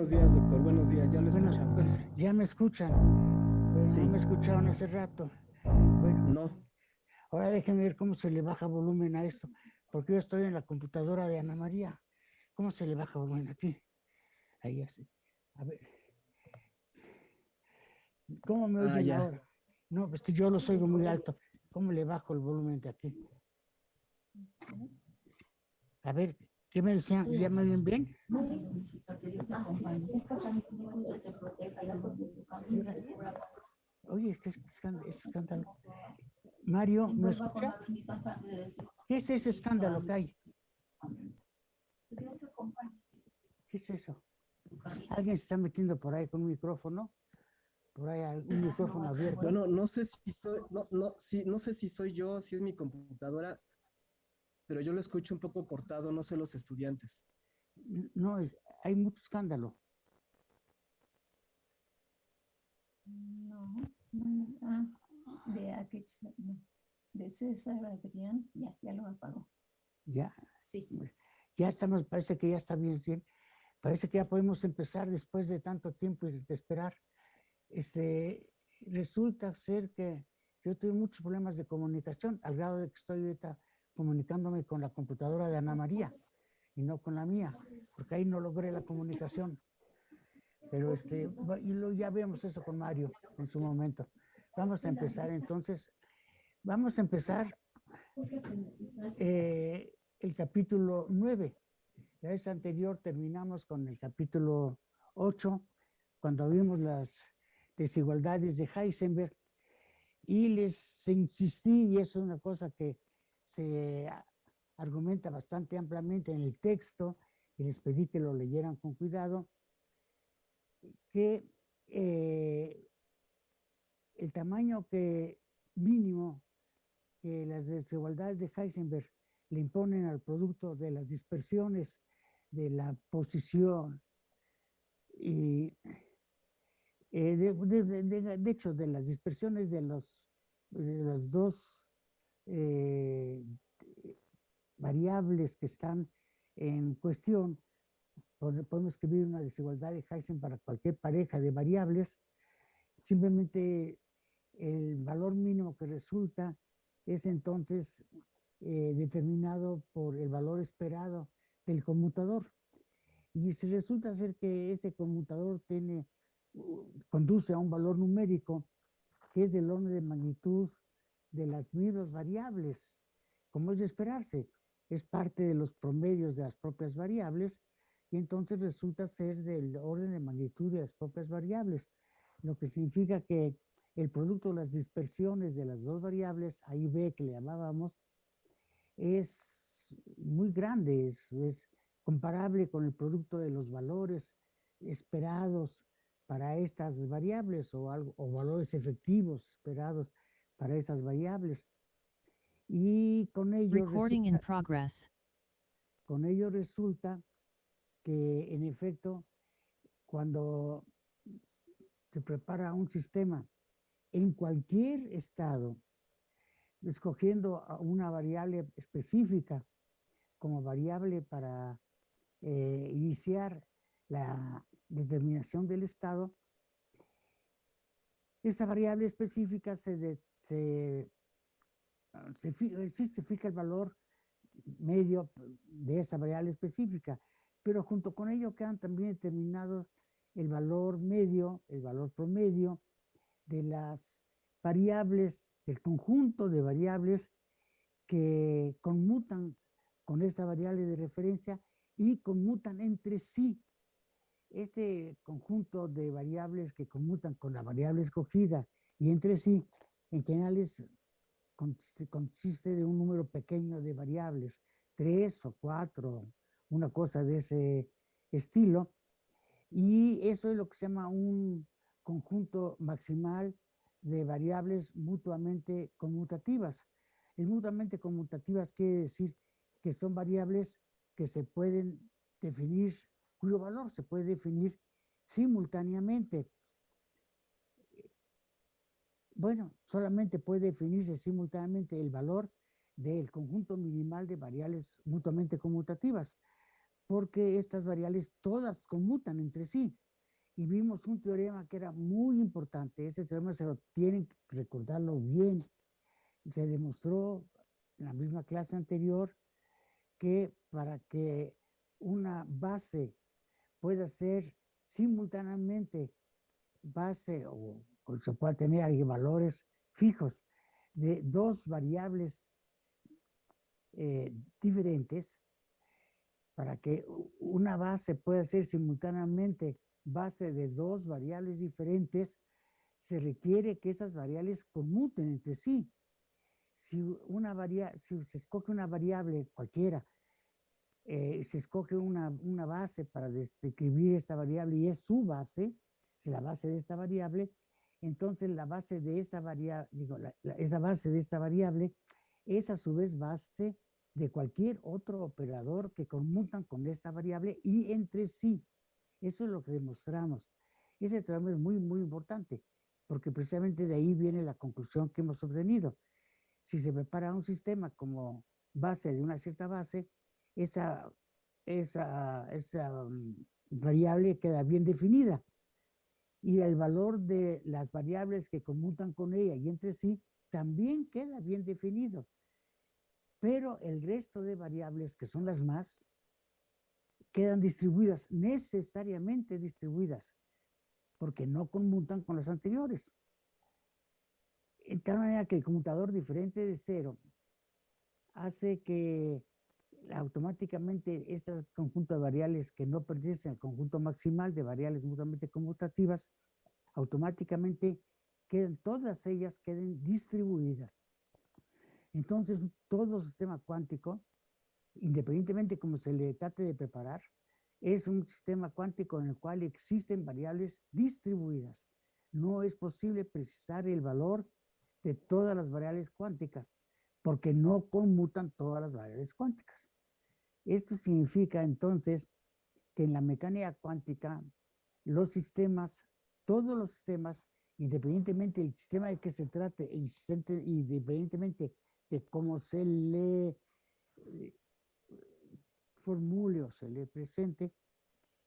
buenos días, doctor. Buenos días. Ya lo Bueno, escuchamos. pues ya me escuchan. Pero Sí. no me escucharon hace rato. Bueno, No. ahora déjenme ver cómo se le baja volumen a esto. Porque yo estoy en la computadora de Ana María. ¿Cómo se le baja volumen aquí? Ahí así. A ver. ¿Cómo me Ah, oyen ya. ahora? No, pues yo los oigo muy alto. ¿Cómo le bajo el volumen de aquí? A ver, ¿qué me decían? ¿Ya me oyen bien? Oye, ¿qué es escándalo? es escándalo? Mario, ¿me escucha? ¿Qué es ese escándalo que hay? ¿Qué es eso? ¿Alguien se está metiendo por ahí con un micrófono? Por ahí un micrófono abierto. Bueno, no sé si soy, no, no, sí, no sé si soy yo, si es mi computadora, pero yo lo escucho un poco cortado, no sé los estudiantes. No, es- hay mucho escándalo. No, no, ah, de aquí, de César Adrián, ya, ya lo apagó. Ya, Sí. ya estamos, parece que ya está bien, bien. Parece que ya podemos empezar después de tanto tiempo y de esperar. Este, resulta ser que yo tuve muchos problemas de comunicación, al grado de que estoy ahorita comunicándome con la computadora de Ana María y no con la mía, porque ahí no logré la comunicación. Pero este, y lo, ya vemos eso con Mario en su momento. Vamos a empezar entonces, vamos a empezar eh, el capítulo 9. La vez anterior terminamos con el capítulo 8, cuando vimos las desigualdades de Heisenberg, y les insistí, y es una cosa que se argumenta bastante ampliamente en el texto, y les pedí que lo leyeran con cuidado, que eh, el tamaño que mínimo que las desigualdades de Heisenberg le imponen al producto de las dispersiones de la posición y eh, de, de- de- de- hecho de las dispersiones de los de las dos eh, variables que están en cuestión podemos escribir una desigualdad de Heisenberg para cualquier pareja de variables simplemente el valor mínimo que resulta es entonces eh, determinado por el valor esperado del conmutador. Y si resulta ser que ese conmutador tiene, conduce a un valor numérico que es del orden de magnitud de las mismas variables, como es de esperarse, es parte de los promedios de las propias variables, y entonces resulta ser del orden de magnitud de las propias variables, lo que significa que el producto de las dispersiones de las dos variables, ahí B que le llamábamos, es muy grande, es, es comparable con el producto de los valores esperados para estas variables o, algo, o valores efectivos esperados para esas variables. Y con ello, Recording in progress. con ello resulta que en efecto, cuando se prepara un sistema en cualquier estado, escogiendo una variable específica como variable para eh, iniciar la determinación del estado, esa variable específica se, de- se, se, se fija el valor medio de esa variable específica, pero junto con ello quedan también determinados el valor medio, el valor promedio de las variables, del conjunto de variables que conmutan con esta variable de referencia y conmutan entre sí. Este conjunto de variables que conmutan con la variable escogida y entre sí, en general es, consiste, consiste de un número pequeño de variables, tres o cuatro, una cosa de ese estilo, y eso es lo que se llama un conjunto maximal de variables mutuamente conmutativas. El mutuamente conmutativas quiere decir que son variables que se pueden definir, cuyo valor se puede definir simultáneamente. Bueno, solamente puede definirse simultáneamente el valor del conjunto minimal de variables mutuamente conmutativas. porque estas variables todas conmutan entre sí. Y vimos un teorema que era muy importante. Ese teorema se lo tienen que recordarlo bien. Se demostró en la misma clase anterior que para que una base pueda ser simultáneamente base o, se pueda tener valores fijos de dos variables eh, diferentes, para que una base pueda ser simultáneamente base de dos variables diferentes, se requiere que esas variables conmuten entre sí. Si, una si se escoge una variable cualquiera, eh, se escoge una, una, base para describir esta variable y es su base, es la base de esta variable, entonces la base de esa variable, digo, esa base de esta variable es a su vez base de cualquier otro operador que conmutan con esta variable y entre sí. Eso es lo que demostramos. Ese trabajo es muy, muy importante, porque precisamente de ahí viene la conclusión que hemos obtenido. Si se prepara un sistema como base de una cierta base, esa, esa, esa mm, variable queda bien definida y el valor de las variables que conmutan con ella y entre sí también queda bien definido. Pero el resto de variables, que son las más, quedan distribuidas, necesariamente distribuidas, porque no conmutan con las anteriores. En tal manera que el conmutador diferente de cero hace que automáticamente este conjunto de variables que no pertenecen al conjunto maximal de variables mutuamente conmutativas, automáticamente quedan, todas ellas queden distribuidas. Entonces, todo sistema cuántico, independientemente como se le trate de preparar, es un sistema cuántico en el cual existen variables distribuidas. No es posible precisar el valor de todas las variables cuánticas, porque no conmutan todas las variables cuánticas. Esto significa entonces que en la mecánica cuántica los sistemas, todos los sistemas, independientemente del sistema de que se trate, independientemente de cómo se le eh, formule o se le presente,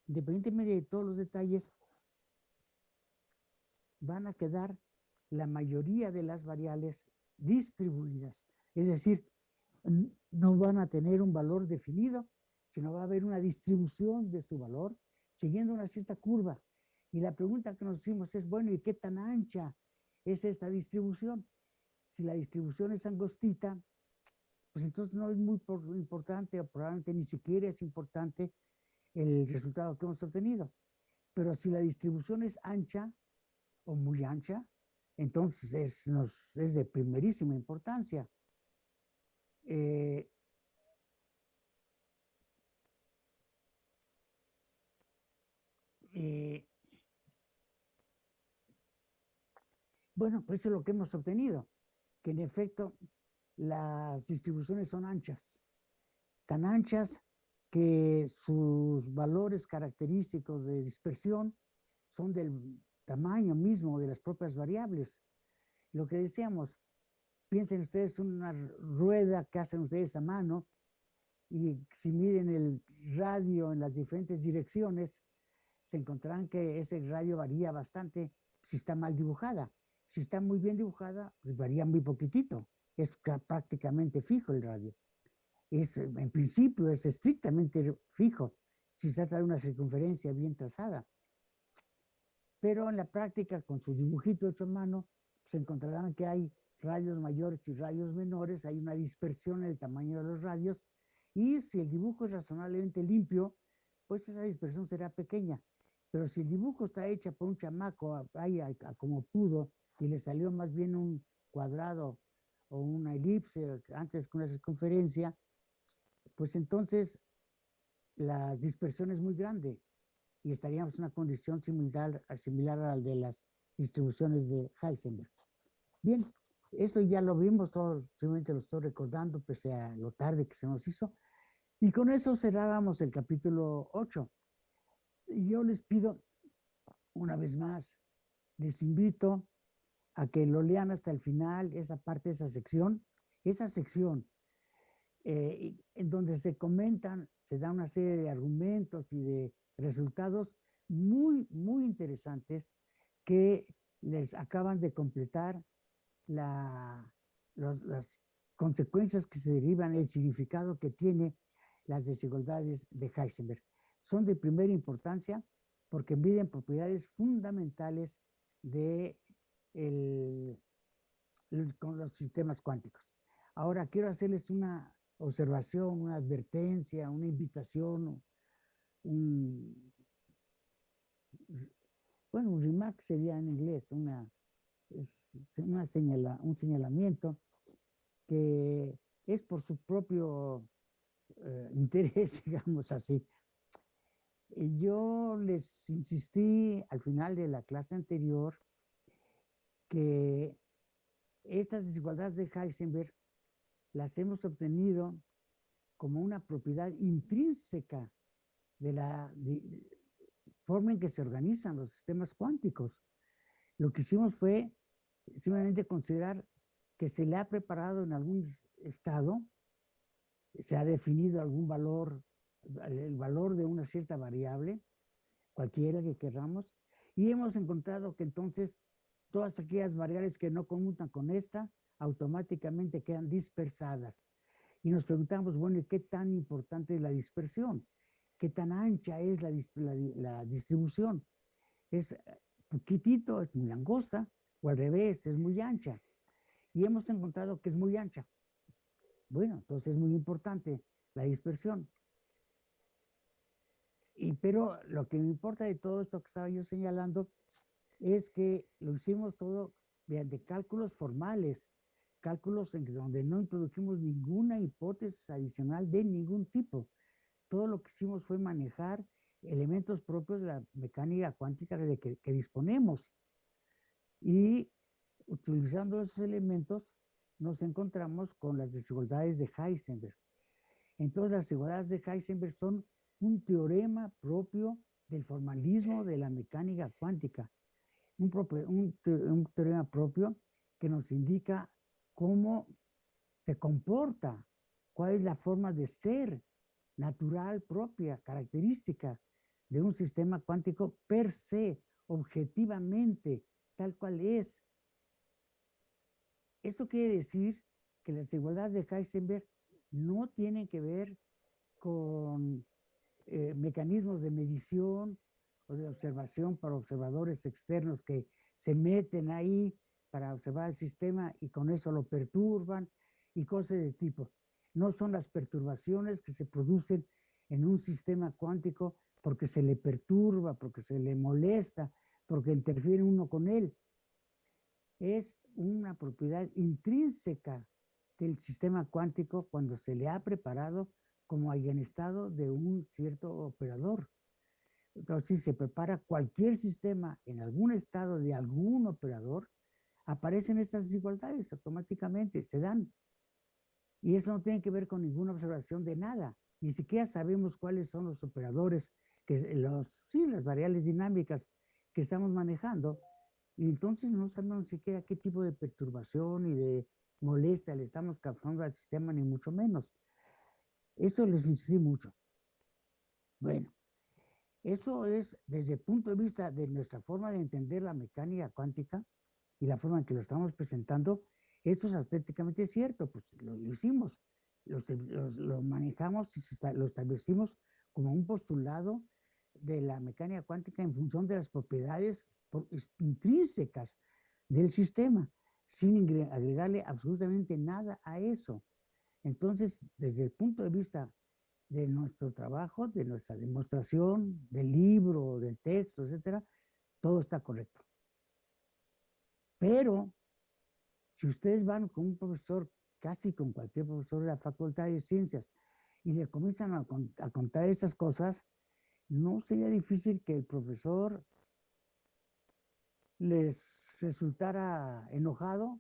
independientemente de todos los detalles, van a quedar la mayoría de las variables distribuidas. Es decir, no van a tener un valor definido, sino va a haber una distribución de su valor siguiendo una cierta curva. Y la pregunta que nos hicimos es, bueno, ¿y qué tan ancha es esta distribución? Si la distribución es angostita, pues entonces no es muy importante o probablemente ni siquiera es importante el resultado que hemos obtenido. Pero si la distribución es ancha o muy ancha, entonces es, es de primerísima importancia. Eh, eh, bueno, pues eso es lo que hemos obtenido, que en efecto las distribuciones son anchas, tan anchas que sus valores característicos de dispersión son del tamaño mismo de las propias variables. Lo que decíamos, Piensen ustedes una rueda que hacen ustedes a mano y si miden el radio en las diferentes direcciones, se encontrarán que ese radio varía bastante si está mal dibujada. Si está muy bien dibujada, pues varía muy poquitito. Es prácticamente fijo el radio. Es, en principio es estrictamente fijo si se trata de una circunferencia bien trazada. Pero en la práctica, con su dibujito hecho a mano, se encontrarán que hay rayos mayores y rayos menores, hay una dispersión en el tamaño de los radios, y si el dibujo es razonablemente limpio, pues esa dispersión será pequeña. Pero si el dibujo está hecho por un chamaco, ahí como pudo, y le salió más bien un cuadrado o una elipse antes que una circunferencia, pues entonces la dispersión es muy grande y estaríamos en una condición similar, similar a la de las distribuciones de Heisenberg. Bien, eso ya lo vimos, todo, simplemente lo estoy recordando, pese a lo tarde que se nos hizo. Y con eso cerrábamos el capítulo 8. Y yo les pido, una vez más, les invito a que lo lean hasta el final, esa parte, esa sección. Esa sección eh, en donde se comentan, se da una serie de argumentos y de resultados muy, muy interesantes que les acaban de completar la, las consecuencias que se derivan, el significado que tiene las desigualdades de Heisenberg. Son de primera importancia porque miden propiedades fundamentales de con los sistemas cuánticos. Ahora quiero hacerles una observación, una advertencia, una invitación, un, bueno, un remark sería en inglés, una, una señala, un señalamiento que es por su propio eh, interés, digamos así. Yo les insistí al final de la clase anterior que estas desigualdades de Heisenberg las hemos obtenido como una propiedad intrínseca de la forma en que se organizan los sistemas cuánticos. Lo que hicimos fue simplemente considerar que se le ha preparado en algún estado, se ha definido algún valor, el valor de una cierta variable, cualquiera que queramos, y hemos encontrado que entonces todas aquellas variables que no conmutan con esta automáticamente quedan dispersadas. Y nos preguntamos, bueno, ¿qué tan importante es la dispersión? ¿Qué tan ancha es la, la distribución? Es poquitito, es muy angosta, o al revés, es muy ancha y hemos encontrado que es muy ancha. Bueno, entonces es muy importante la dispersión. Y, pero lo que me importa de todo esto que estaba yo señalando es que lo hicimos todo mediante cálculos formales, cálculos en donde no introdujimos ninguna hipótesis adicional de ningún tipo. Todo lo que hicimos fue manejar elementos propios de la mecánica cuántica de que, que disponemos. Y utilizando esos elementos, nos encontramos con las desigualdades de Heisenberg. Entonces, las desigualdades de Heisenberg son un teorema propio del formalismo de la mecánica cuántica, un, un, teorema propio que nos indica cómo se comporta, cuál es la forma de ser natural propia, característica de un sistema cuántico per se, objetivamente, tal cual es, esto quiere decir que las desigualdades de Heisenberg no tienen que ver con eh, mecanismos de medición o de observación para observadores externos que se meten ahí para observar el sistema y con eso lo perturban y cosas de tipo. No son las perturbaciones que se producen en un sistema cuántico porque se le perturba, porque se le molesta, porque interfiere uno con él. Es una propiedad intrínseca del sistema cuántico cuando se le ha preparado como estado de un cierto operador. Entonces, si se prepara cualquier sistema en algún estado de algún operador, aparecen estas desigualdades automáticamente, se dan. Y eso no tiene que ver con ninguna observación de nada. Ni siquiera sabemos cuáles son los operadores, que los, sí, las variables dinámicas que estamos manejando, y entonces no sabemos siquiera qué tipo de perturbación y de molestia le estamos causando al sistema, ni mucho menos. Eso les insistí mucho. Bueno, eso es desde el punto de vista de nuestra forma de entender la mecánica cuántica y la forma en que lo estamos presentando, esto es auténticamente cierto, pues lo, hicimos, lo, manejamos y lo establecimos como un postulado de la mecánica cuántica en función de las propiedades intrínsecas del sistema, sin agregarle absolutamente nada a eso. Entonces, desde el punto de vista de nuestro trabajo, de nuestra demostración, del libro, del texto, etcétera, todo está correcto. Pero, si ustedes van con un profesor, casi con cualquier profesor de la Facultad de Ciencias, y le comienzan a, a contar esas cosas, no sería difícil que el profesor les resultara enojado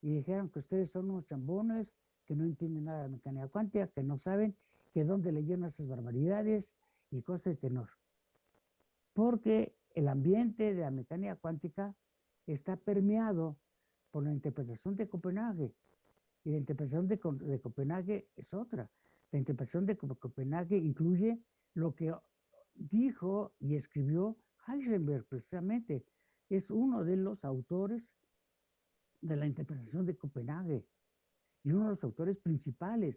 y dijeran que ustedes son unos chambones, que no entienden nada de mecánica cuántica, que no saben que dónde leyeron esas barbaridades y cosas de tenor. Porque el ambiente de la mecánica cuántica está permeado por la interpretación de Copenhague. Y la interpretación de, de Copenhague es otra. La interpretación de Copenhague incluye lo que dijo y escribió Heisenberg, precisamente. Es uno de los autores de la interpretación de Copenhague y uno de los autores principales.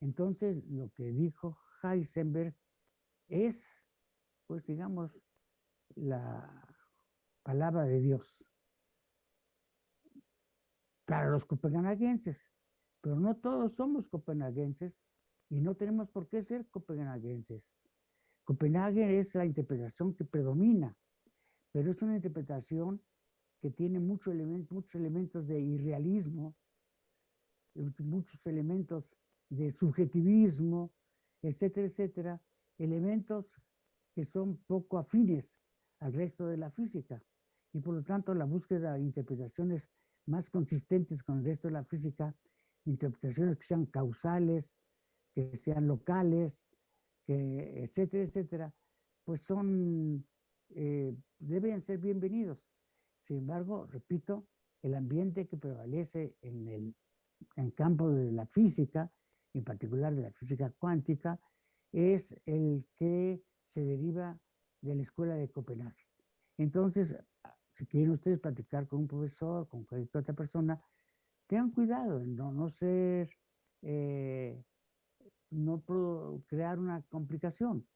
Entonces, lo que dijo Heisenberg es, pues digamos, la palabra de Dios para los copenhaguenses, pero no todos somos copenhaguenses y no tenemos por qué ser copenhaguenses. Copenhague es la interpretación que predomina, pero es una interpretación que tiene elementos, muchos elementos de irrealismo, muchos elementos de subjetivismo, etcétera, etcétera, elementos que son poco afines al resto de la física. Y por lo tanto, la búsqueda de interpretaciones más consistentes con el resto de la física, interpretaciones que sean causales, que sean locales, etcétera, etcétera, pues son, eh, deben ser bienvenidos. Sin embargo, repito, el ambiente que prevalece en el en campo de la física, en particular de la física cuántica, es el que se deriva de la escuela de Copenhague. Entonces, si quieren ustedes platicar con un profesor, con cualquier otra persona, tengan cuidado en no, no ser, eh, no crear una complicación.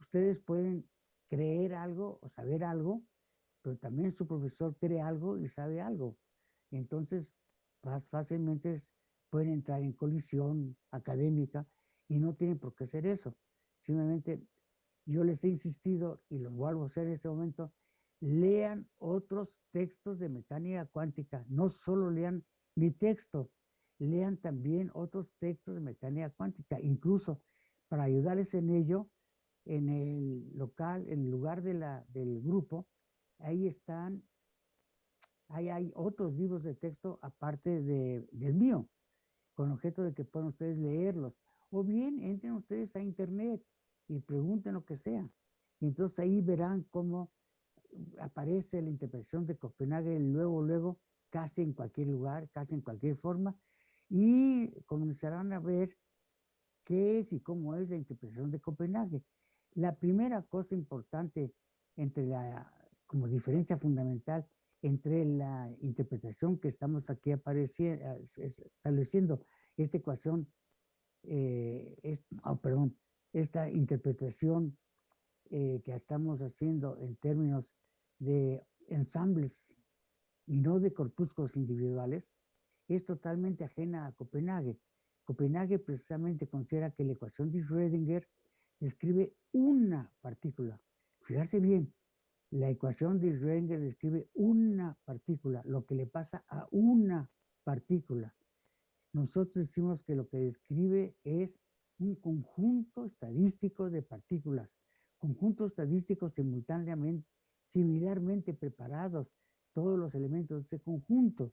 Ustedes pueden creer algo o saber algo, pero también su profesor cree algo y sabe algo. Entonces, fácilmente pueden entrar en colisión académica y no tienen por qué hacer eso. Simplemente yo les he insistido y lo vuelvo a hacer en este momento, lean otros textos de mecánica cuántica, no solo lean mi texto, lean también otros textos de mecánica cuántica, incluso para ayudarles en ello, en el local, en el lugar de la, del grupo, ahí están, ahí hay otros libros de texto aparte de, del mío, con objeto de que puedan ustedes leerlos. O bien entren ustedes a internet y pregunten lo que sea. Y entonces ahí verán cómo aparece la interpretación de Copenhague luego, luego, casi en cualquier lugar, casi en cualquier forma, y comenzarán a ver qué es y cómo es la interpretación de Copenhague. La primera cosa importante entre la, como diferencia fundamental entre la interpretación que estamos aquí estableciendo, esta ecuación, eh, es, oh, perdón, esta interpretación eh, que estamos haciendo en términos de ensambles y no de corpúsculos individuales, es totalmente ajena a Copenhague. Copenhague precisamente considera que la ecuación de Schrödinger describe una partícula. Fíjate bien, la ecuación de Schrödinger describe una partícula, lo que le pasa a una partícula. Nosotros decimos que lo que describe es un conjunto estadístico de partículas, conjuntos estadísticos simultáneamente similarmente preparados todos los elementos de ese conjunto.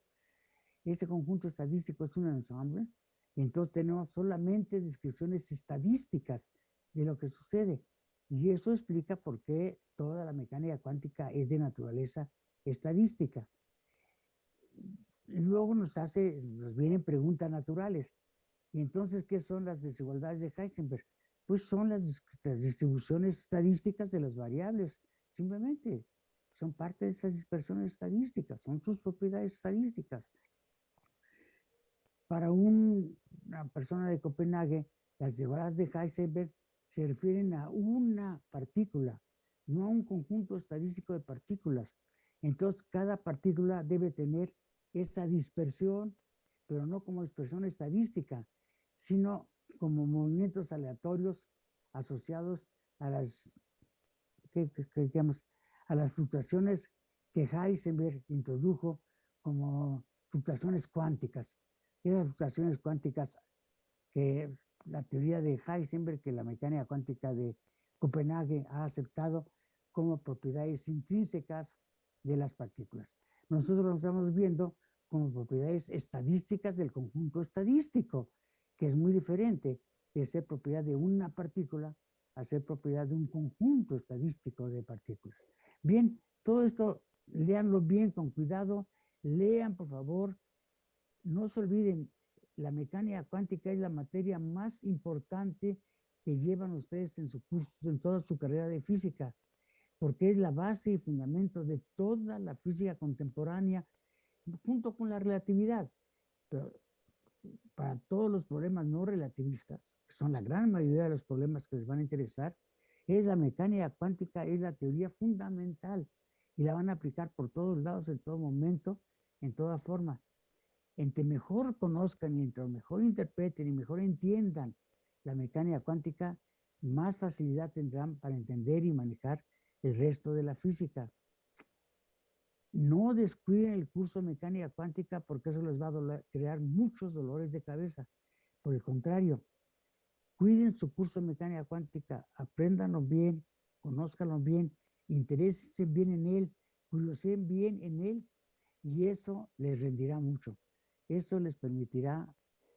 Ese conjunto estadístico es un ensamble, y entonces tenemos solamente descripciones estadísticas de lo que sucede. Y eso explica por qué toda la mecánica cuántica es de naturaleza estadística. Luego nos hace, nos vienen preguntas naturales. Y entonces, ¿qué son las desigualdades de Heisenberg? Pues son las distribuciones estadísticas de las variables simplemente son parte de esas dispersiones estadísticas, son sus propiedades estadísticas. Para una persona de Copenhague, las llevadas de Heisenberg se refieren a una partícula, no a un conjunto estadístico de partículas. Entonces, cada partícula debe tener esa dispersión, pero no como dispersión estadística, sino como movimientos aleatorios asociados a las que, digamos, a las fluctuaciones que Heisenberg introdujo como fluctuaciones cuánticas. Esas fluctuaciones cuánticas que la teoría de Heisenberg, que la mecánica cuántica de Copenhague ha aceptado como propiedades intrínsecas de las partículas. Nosotros lo estamos viendo como propiedades estadísticas del conjunto estadístico, que es muy diferente de ser propiedad de una partícula a ser propiedad de un conjunto estadístico de partículas. Bien, todo esto, leanlo bien, con cuidado, lean por favor, no se olviden la mecánica cuántica es la materia más importante que llevan ustedes en su curso, en toda su carrera de física, porque es la base y fundamento de toda la física contemporánea, junto con la relatividad. Pero para todos los problemas no relativistas, que son la gran mayoría de los problemas que les van a interesar, es la mecánica cuántica, es la teoría fundamental y la van a aplicar por todos lados, en todo momento, en toda forma. Entre mejor conozcan y entre mejor interpreten y mejor entiendan la mecánica cuántica, más facilidad tendrán para entender y manejar el resto de la física. No descuiden el curso de mecánica cuántica porque eso les va a crear muchos dolores de cabeza. Por el contrario, cuiden su curso de mecánica cuántica, apréndanlo bien, conózcanlo bien, interésense bien en él, curiosen bien en él y eso les rendirá mucho. Eso les permitirá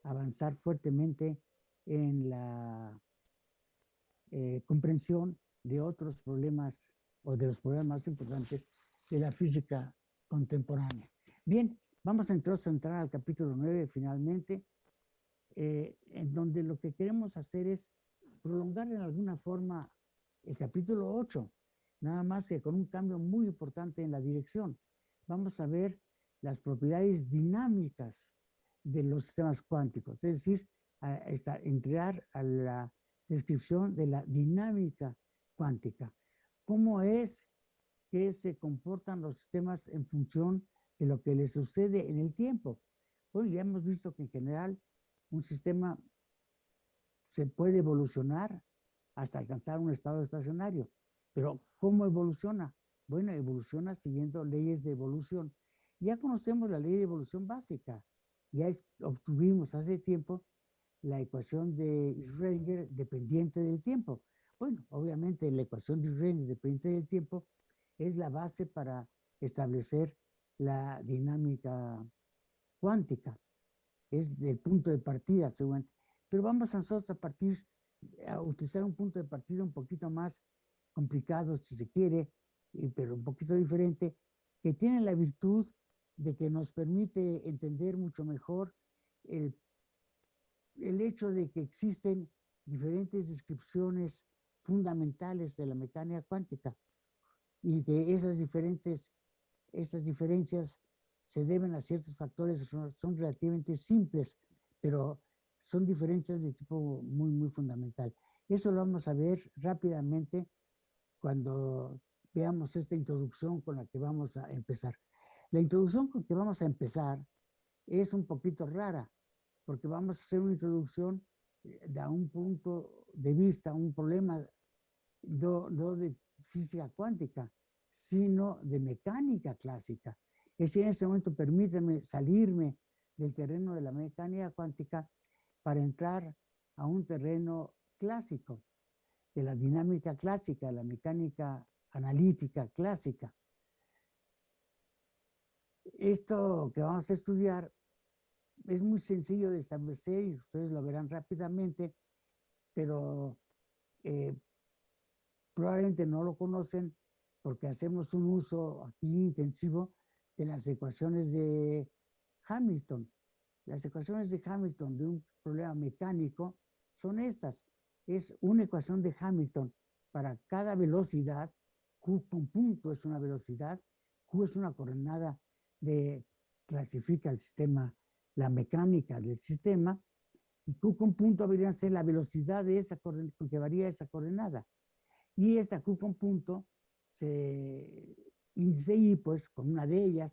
avanzar fuertemente en la eh, comprensión de otros problemas o de los problemas más importantes de la física contemporánea. Bien, vamos entonces a entrar al capítulo 9 finalmente, eh, en donde lo que queremos hacer es prolongar en alguna forma el capítulo 8, nada más que con un cambio muy importante en la dirección. Vamos a ver las propiedades dinámicas de los sistemas cuánticos, es decir, entrar a la descripción de la dinámica cuántica. ¿Cómo es que se comportan los sistemas en función de lo que les sucede en el tiempo? Bueno, ya hemos visto que en general un sistema se puede evolucionar hasta alcanzar un estado estacionario. Pero ¿cómo evoluciona? Bueno, evoluciona siguiendo leyes de evolución. Ya conocemos la ley de evolución básica. Ya obtuvimos hace tiempo la ecuación de Schrödinger dependiente del tiempo. Bueno, obviamente la ecuación de Schrödinger dependiente del tiempo es la base para establecer la dinámica cuántica. Es el punto de partida, seguramente. Pero vamos a nosotros a partir, a utilizar un punto de partida un poquito más complicado, si se quiere, pero un poquito diferente, que tiene la virtud de que nos permite entender mucho mejor el el hecho de que existen diferentes descripciones fundamentales de la mecánica cuántica y que esas diferentes, esas diferencias se deben a ciertos factores son, son, relativamente simples, pero son diferencias de tipo muy, muy fundamental. Eso lo vamos a ver rápidamente cuando veamos esta introducción con la que vamos a empezar. La introducción con que vamos a empezar es un poquito rara, porque vamos a hacer una introducción eh, de un punto de vista, un problema no, de física cuántica, sino de mecánica clásica. Es decir, en este momento permíteme salirme del terreno de la mecánica cuántica para entrar a un terreno clásico, de la dinámica clásica, la mecánica analítica clásica. Esto que vamos a estudiar es muy sencillo de establecer y ustedes lo verán rápidamente, pero eh, probablemente no lo conocen porque hacemos un uso aquí intensivo de las ecuaciones de Hamilton. Las ecuaciones de Hamilton de un problema mecánico son estas. Es una ecuación de Hamilton para cada velocidad. Q con punto es una velocidad. Q es una coordenada de clasifica el sistema la mecánica del sistema, y Q con punto debería ser la velocidad de esa con que varía esa coordenada. Y esa Q con punto se índice Y, pues, con una de ellas,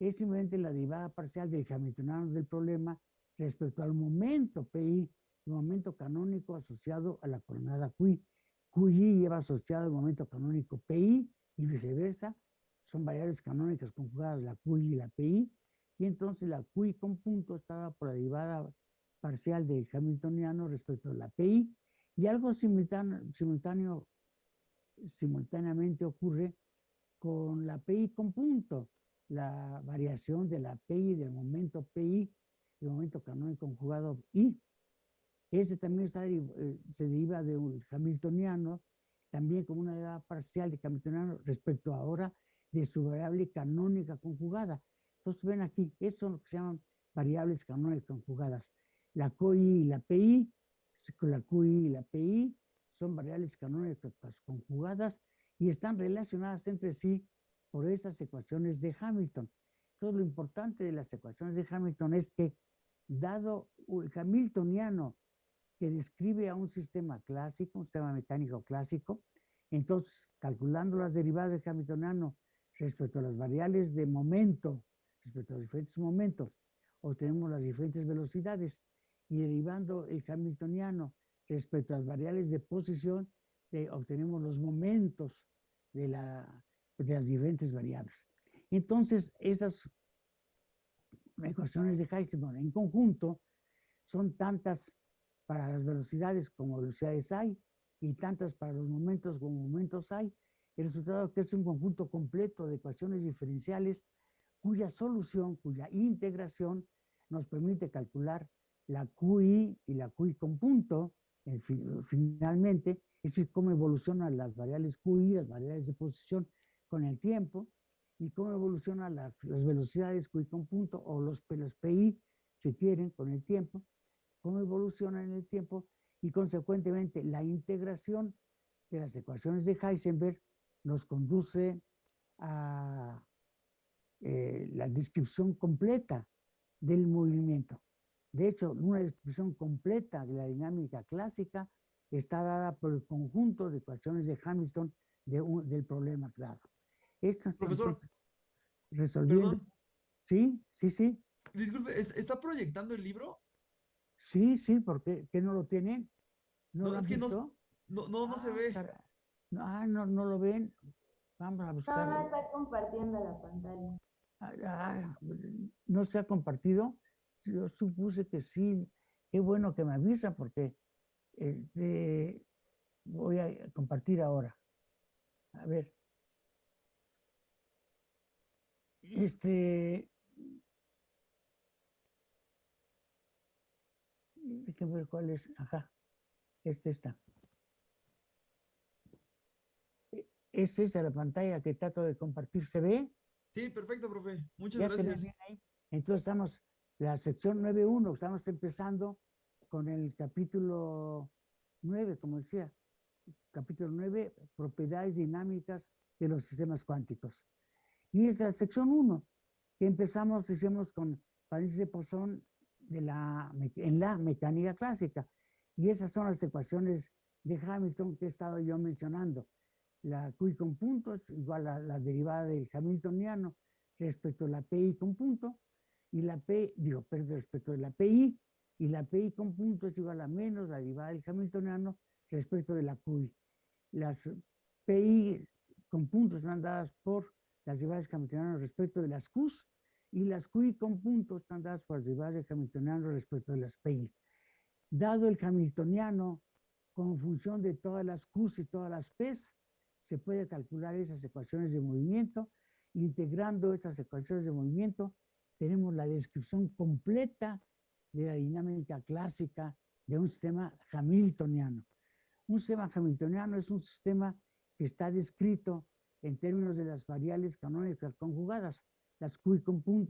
es simplemente la derivada parcial del hamiltoniano del problema respecto al momento PI, el momento canónico asociado a la coordenada QI. QI lleva asociado el momento canónico PI y viceversa. Son variables canónicas conjugadas, la QI y la PI, y entonces la QI con punto estaba por la derivada parcial del hamiltoniano respecto a la PI, y algo simultáneo, simultáneo, simultáneamente ocurre con la PI con punto, la variación de la PI del momento PI, el momento canónico conjugado I. Ese también está, eh, se deriva de un hamiltoniano, también como una derivada parcial de hamiltoniano respecto ahora de su variable canónica conjugada. Entonces ven aquí, eso es lo que se llaman variables canónicas conjugadas. La QI y la PI, la QI y la PI son variables canónicas conjugadas y están relacionadas entre sí por esas ecuaciones de Hamilton. Todo lo importante de las ecuaciones de Hamilton es que, dado el hamiltoniano que describe a un sistema clásico, un sistema mecánico clásico, entonces, calculando las derivadas del hamiltoniano respecto a las variables de momento, respecto a los diferentes momentos, obtenemos las diferentes velocidades y derivando el hamiltoniano respecto a las variables de posición, eh, obtenemos los momentos de, de las diferentes variables. Entonces, esas ecuaciones de Heisenberg en conjunto son tantas para las velocidades como velocidades hay y tantas para los momentos como momentos hay. El resultado que es un conjunto completo de ecuaciones diferenciales cuya solución, cuya integración nos permite calcular la QI y la QI con punto, finalmente, es decir, cómo evolucionan las variables QI, las variables de posición con el tiempo, y cómo evolucionan las, velocidades QI con punto, o los, los PI, si quieren, con el tiempo, cómo evolucionan en el tiempo, y consecuentemente la integración de las ecuaciones de Heisenberg nos conduce a eh, la descripción completa del movimiento. De hecho, una descripción completa de la dinámica clásica está dada por el conjunto de ecuaciones de Hamilton del problema. Estas Profesor, resolviendo. Sí, sí, sí. Disculpe, ¿está proyectando el libro? Sí, sí, porque ¿qué no lo tienen? No, es que no, no, no, se ve. Ah, no, no lo ven. Vamos a buscar. No, no está compartiendo la pantalla. Ah, no se ha compartido. Yo supuse que sí. Qué bueno que me avisa porque este, voy a compartir ahora. A ver. Este. Déjenme ver cuál es. Ajá. Este está. E, ¿Es esa la pantalla que trato de compartir? ¿Se ve? Sí, perfecto, profe. Muchas gracias. Entonces estamos, la sección 9.1, estamos empezando con el capítulo 9, como decía, capítulo 9, propiedades dinámicas de los sistemas cuánticos. Y es la sección 1, que empezamos, hicimos con paréntesis de Poisson de la, en la mecánica clásica. Y esas son las ecuaciones de Hamilton que he estado yo mencionando la QI con punto es igual a la derivada del hamiltoniano respecto a la PI con punto, y la P, digo, perdón, respecto de la PI, y la PI con punto es igual a menos la derivada del hamiltoniano respecto de la QI. Las PI con puntos están dadas por las derivadas hamiltoniano respecto de las Qs, y las QI con puntos están dadas por las derivadas del hamiltoniano respecto de las PI. Dado el hamiltoniano como función de todas las Qs y todas las Ps, se puede calcular esas ecuaciones de movimiento. Integrando esas ecuaciones de movimiento, tenemos la descripción completa de la dinámica clásica de un sistema hamiltoniano. Un sistema hamiltoniano es un sistema que está descrito en términos de las variables canónicas conjugadas, las QI,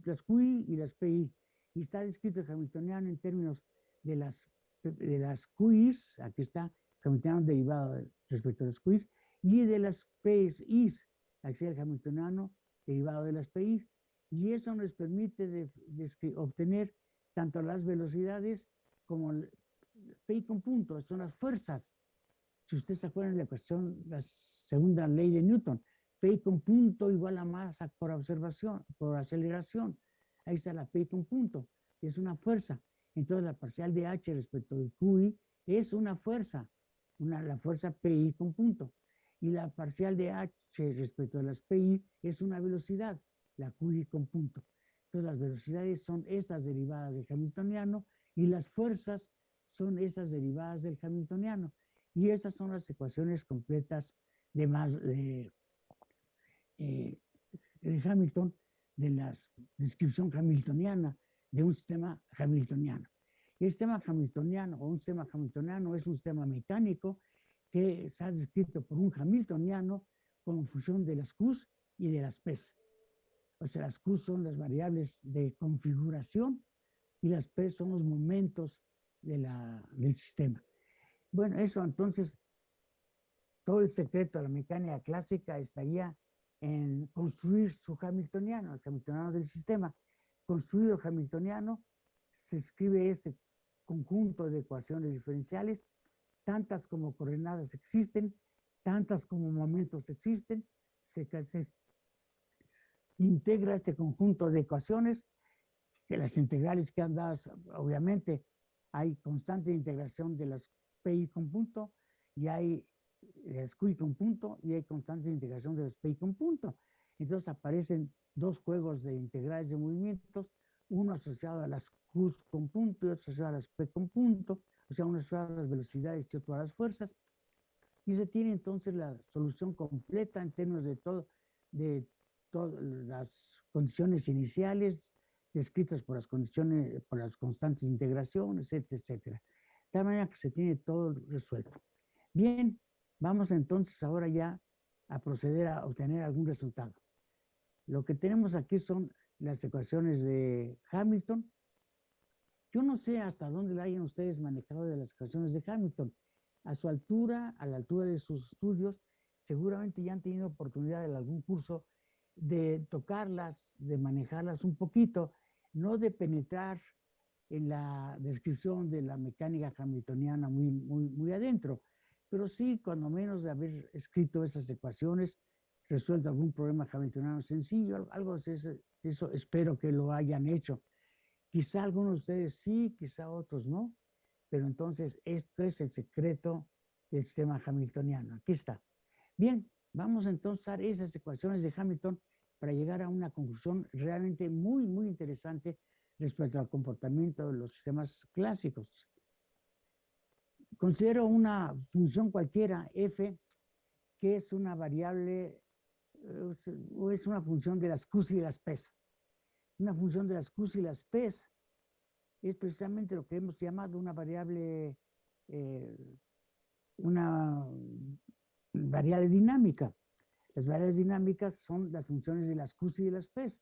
las QI y las PI. Y está descrito el hamiltoniano en términos de las, de las QIs, aquí está, hamiltoniano derivado respecto a las QIs, y de las PIs, axial hamiltoniano derivado de las PIs. Y eso nos permite de, obtener tanto las velocidades como el PI con puntos, son las fuerzas. Si ustedes se acuerdan de la cuestión, la segunda ley de Newton, PI con punto igual a masa por observación, por aceleración. Ahí está la PI con punto, es una fuerza. Entonces la parcial de H respecto de QI es una fuerza, una, la fuerza PI con punto y la parcial de h respecto a las pi es una velocidad, la qi con punto. Entonces las velocidades son esas derivadas del hamiltoniano y las fuerzas son esas derivadas del hamiltoniano. Y esas son las ecuaciones completas de, más, de, eh, de Hamilton, de la descripción hamiltoniana de un sistema hamiltoniano. El sistema hamiltoniano o un sistema hamiltoniano es un sistema mecánico que está descrito por un hamiltoniano como función de las Qs y de las Ps. O sea, las Qs son las variables de configuración y las P son los momentos de la, del sistema. Bueno, eso entonces, todo el secreto de la mecánica clásica estaría en construir su hamiltoniano, el hamiltoniano del sistema. Construido hamiltoniano, se escribe este conjunto de ecuaciones diferenciales, tantas como coordenadas existen, tantas como momentos existen, se, integra este conjunto de ecuaciones, que las integrales que han dado, obviamente, hay constante integración de las PI con punto y hay las con punto y hay constante integración de las PI con punto. Entonces aparecen dos juegos de integrales de movimientos, uno asociado a las Q con punto y otro asociado a las P con punto, o sea, uno asociado a las velocidades y otro a las fuerzas. Y se tiene entonces la solución completa en términos de todo, de todas las condiciones iniciales descritas por las condiciones, por las constantes integraciones, etcétera. De tal manera que se tiene todo resuelto. Bien, vamos entonces ahora ya a proceder a obtener algún resultado. Lo que tenemos aquí son las ecuaciones de Hamilton. Yo no sé hasta dónde la hayan ustedes manejado de las ecuaciones de Hamilton. A su altura, a la altura de sus estudios, seguramente ya han tenido oportunidad en algún curso de tocarlas, de manejarlas un poquito, no de penetrar en la descripción de la mecánica hamiltoniana muy, muy, muy adentro, pero sí, cuando menos de haber escrito esas ecuaciones, resuelto algún problema hamiltoniano sencillo, algo de eso espero que lo hayan hecho. Quizá algunos de ustedes sí, quizá otros no, pero entonces esto es el secreto del sistema hamiltoniano. Aquí está. Bien, Vamos entonces a esas ecuaciones de Hamilton para llegar a una conclusión realmente muy, muy interesante respecto al comportamiento de los sistemas clásicos. Considero una función cualquiera, f, que es una variable, o es una función de las Q y las P. Una función de las Q y las P es precisamente lo que hemos llamado una variable, eh, una variable dinámica. Las variables dinámicas son las funciones de las Q y de las P.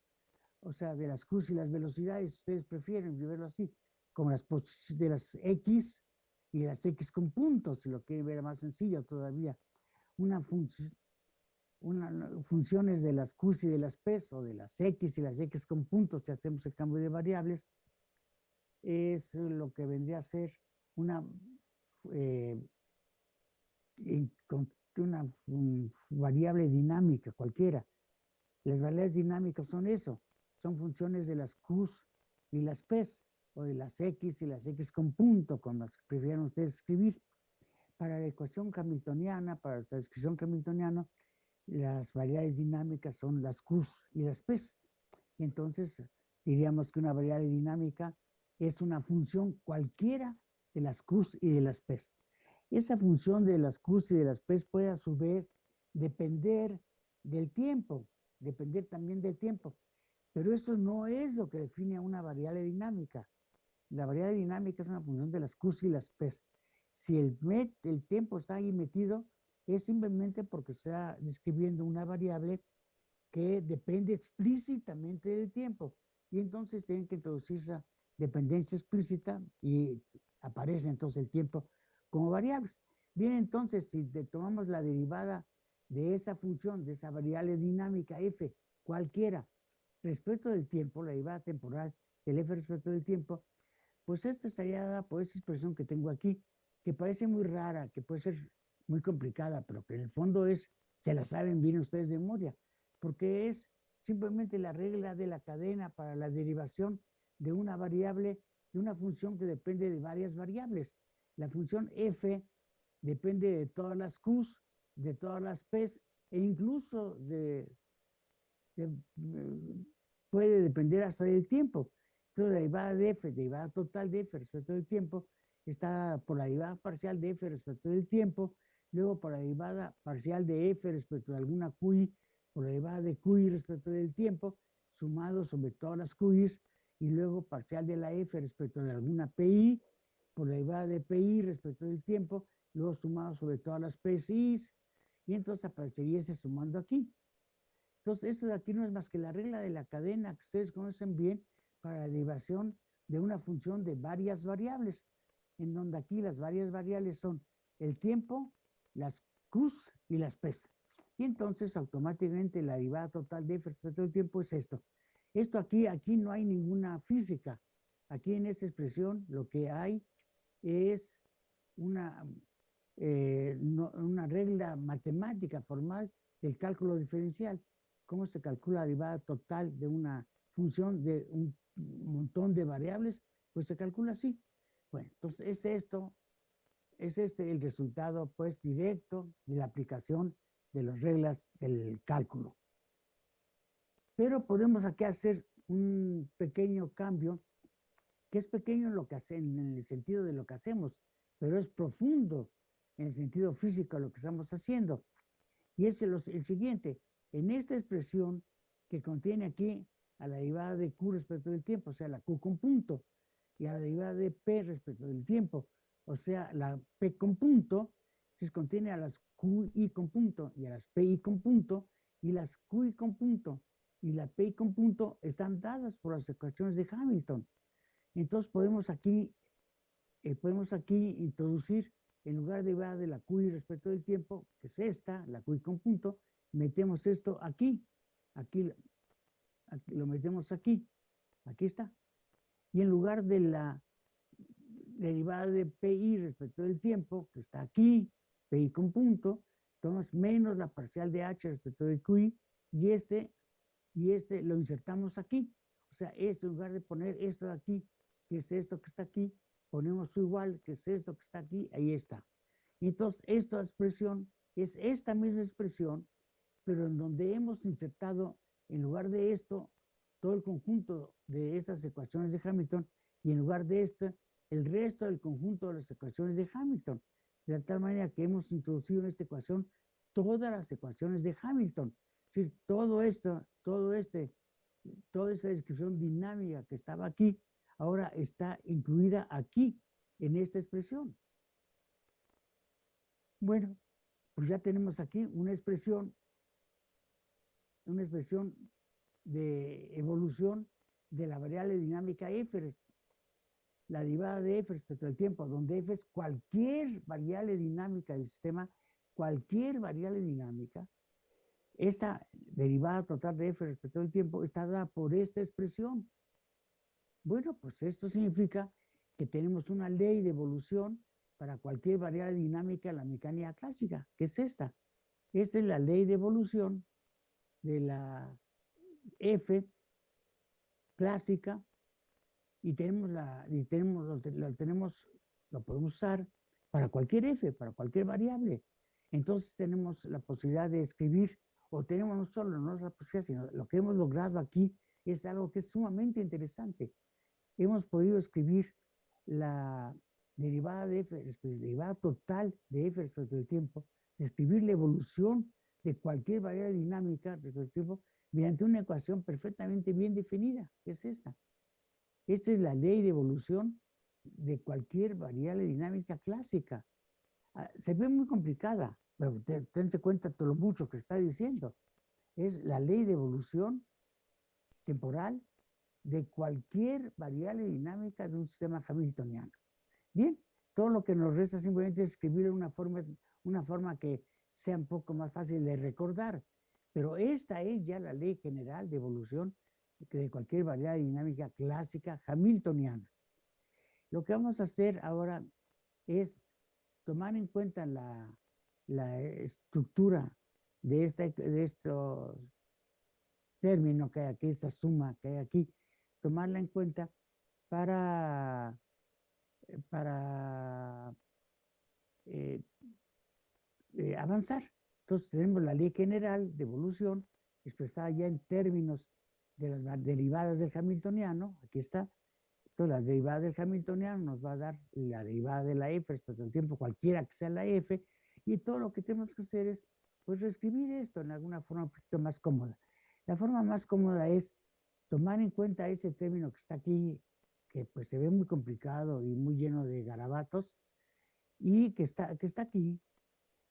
O sea, de las Q y las velocidades, ustedes prefieren verlo así, como las de las X y las X con puntos, si lo quieren ver más sencillo todavía. Una función, una, funciones de las Q y de las P, o de las X y las X con puntos, si hacemos el cambio de variables, es lo que vendría a ser una eh, una variable dinámica cualquiera. Las variables dinámicas son eso, son funciones de las Q y las P, o de las X y las X con punto, como las prefieran ustedes escribir. Para la ecuación hamiltoniana, para la descripción hamiltoniana, las variables dinámicas son las Q y las P. Entonces, diríamos que una variable dinámica es una función cualquiera de las Q y de las P. Esa función de las Q y de las P puede a su vez depender del tiempo, depender también del tiempo. Pero eso no es lo que define a una variable dinámica. La variable dinámica es una función de las Q y las P. Si el, el tiempo está ahí metido, es simplemente porque está describiendo una variable que depende explícitamente del tiempo. Y entonces tienen que introducir esa dependencia explícita y aparece entonces el tiempo como variables. Bien, entonces, si tomamos la derivada de esa función, de esa variable dinámica f, cualquiera, respecto del tiempo, la derivada temporal del f respecto del tiempo, pues esta estaría dada por esta expresión que tengo aquí, que parece muy rara, que puede ser muy complicada, pero que en el fondo es, se la saben bien ustedes de memoria, porque es simplemente la regla de la cadena para la derivación de una variable, de una función que depende de varias variables. La función f depende de todas las q's, de todas las p's e incluso de, puede depender hasta del tiempo. Entonces, la derivada de f, derivada total de f respecto del tiempo, está por la derivada parcial de f respecto del tiempo, luego por la derivada parcial de f respecto de alguna qi, por la derivada de qi respecto del tiempo, sumado sobre todas las qi's, y luego parcial de la f respecto de alguna pi, por la derivada de PI respecto del tiempo, luego sumado sobre todas las PCIs, y entonces aparecería ese sumando aquí. Entonces, esto de aquí no es más que la regla de la cadena que ustedes conocen bien para la derivación de una función de varias variables, en donde aquí las varias variables son el tiempo, las Qs y las Ps. Y entonces automáticamente la derivada total de f respecto al tiempo es esto. Esto aquí, aquí no hay ninguna física. Aquí en esta expresión lo que hay es una, eh, una regla matemática formal del cálculo diferencial. ¿Cómo se calcula la derivada total de una función de un montón de variables? Pues se calcula así. Bueno, entonces es esto, es este el resultado pues directo de la aplicación de las reglas del cálculo. Pero podemos aquí hacer un pequeño cambio, que es pequeño en, lo que hace, en el sentido de lo que hacemos, pero es profundo en el sentido físico de lo que estamos haciendo. Y es el, el siguiente, en esta expresión que contiene aquí a la derivada de Q respecto del tiempo, o sea, la Q con punto, y a la derivada de P respecto del tiempo, o sea, la P con punto, se contiene a las QI con punto y a las PI con punto, y las QI con punto y la PI con punto están dadas por las ecuaciones de Hamilton. Entonces podemos aquí, eh, podemos aquí introducir, en lugar de de la QI respecto del tiempo, que es esta, la QI con punto, metemos esto aquí, aquí, aquí lo metemos aquí, aquí está. Y en lugar de la derivada de PI respecto del tiempo, que está aquí, PI con punto, tomamos menos la parcial de H respecto de QI, y este y este lo insertamos aquí. O sea, esto en lugar de poner esto de aquí, que es esto que está aquí, ponemos su igual, que es esto que está aquí, ahí está. entonces, esta expresión es esta misma expresión, pero en donde hemos insertado, en lugar de esto, todo el conjunto de estas ecuaciones de Hamilton, y en lugar de esto, el resto del conjunto de las ecuaciones de Hamilton. De tal manera que hemos introducido en esta ecuación todas las ecuaciones de Hamilton decir, todo esto, todo este, toda esta descripción dinámica que estaba aquí, ahora está incluida aquí, en esta expresión. Bueno, pues ya tenemos aquí una expresión, una expresión de evolución de la variable dinámica f, la derivada de f respecto al tiempo, donde f es cualquier variable dinámica del sistema, cualquier variable dinámica, esta derivada total de f respecto al tiempo está dada por esta expresión. Bueno, pues esto significa que tenemos una ley de evolución para cualquier variable dinámica en la mecánica clásica, que es esta. Esta es la ley de evolución de la F clásica y tenemos la y tenemos lo, tenemos lo podemos usar para cualquier f, para cualquier variable. Entonces tenemos la posibilidad de escribir o tenemos no solo no la posibilidad, sino lo que hemos logrado aquí es algo que es sumamente interesante. Hemos podido escribir la derivada de f, derivada total de f respecto al tiempo, describir la evolución de cualquier variable dinámica respecto al tiempo mediante una ecuación perfectamente bien definida, que es esta. Esta es la ley de evolución de cualquier variable dinámica clásica. Ah, se ve muy complicada, tense cuenta todo lo mucho que está diciendo. Es la ley de evolución temporal de cualquier variable dinámica de un sistema hamiltoniano. Bien, todo lo que nos resta simplemente es escribir una forma, una forma que sea un poco más fácil de recordar. Pero esta es ya la ley general de evolución de cualquier variable dinámica clásica hamiltoniana. Lo que vamos a hacer ahora es tomar en cuenta la, la estructura de, este, de estos términos que hay aquí, esta suma que hay aquí, tomarla en cuenta para, para eh, eh, avanzar. Entonces tenemos la ley general de evolución expresada ya en términos de las derivadas del hamiltoniano, aquí está. Entonces las derivadas del hamiltoniano nos va a dar la derivada de la f respecto al tiempo, cualquiera que sea la f, y todo lo que tenemos que hacer es, pues, reescribir esto en alguna forma un poquito más cómoda. La forma más cómoda es tomar en cuenta ese término que está aquí, que pues se ve muy complicado y muy lleno de garabatos, y que está, que está aquí,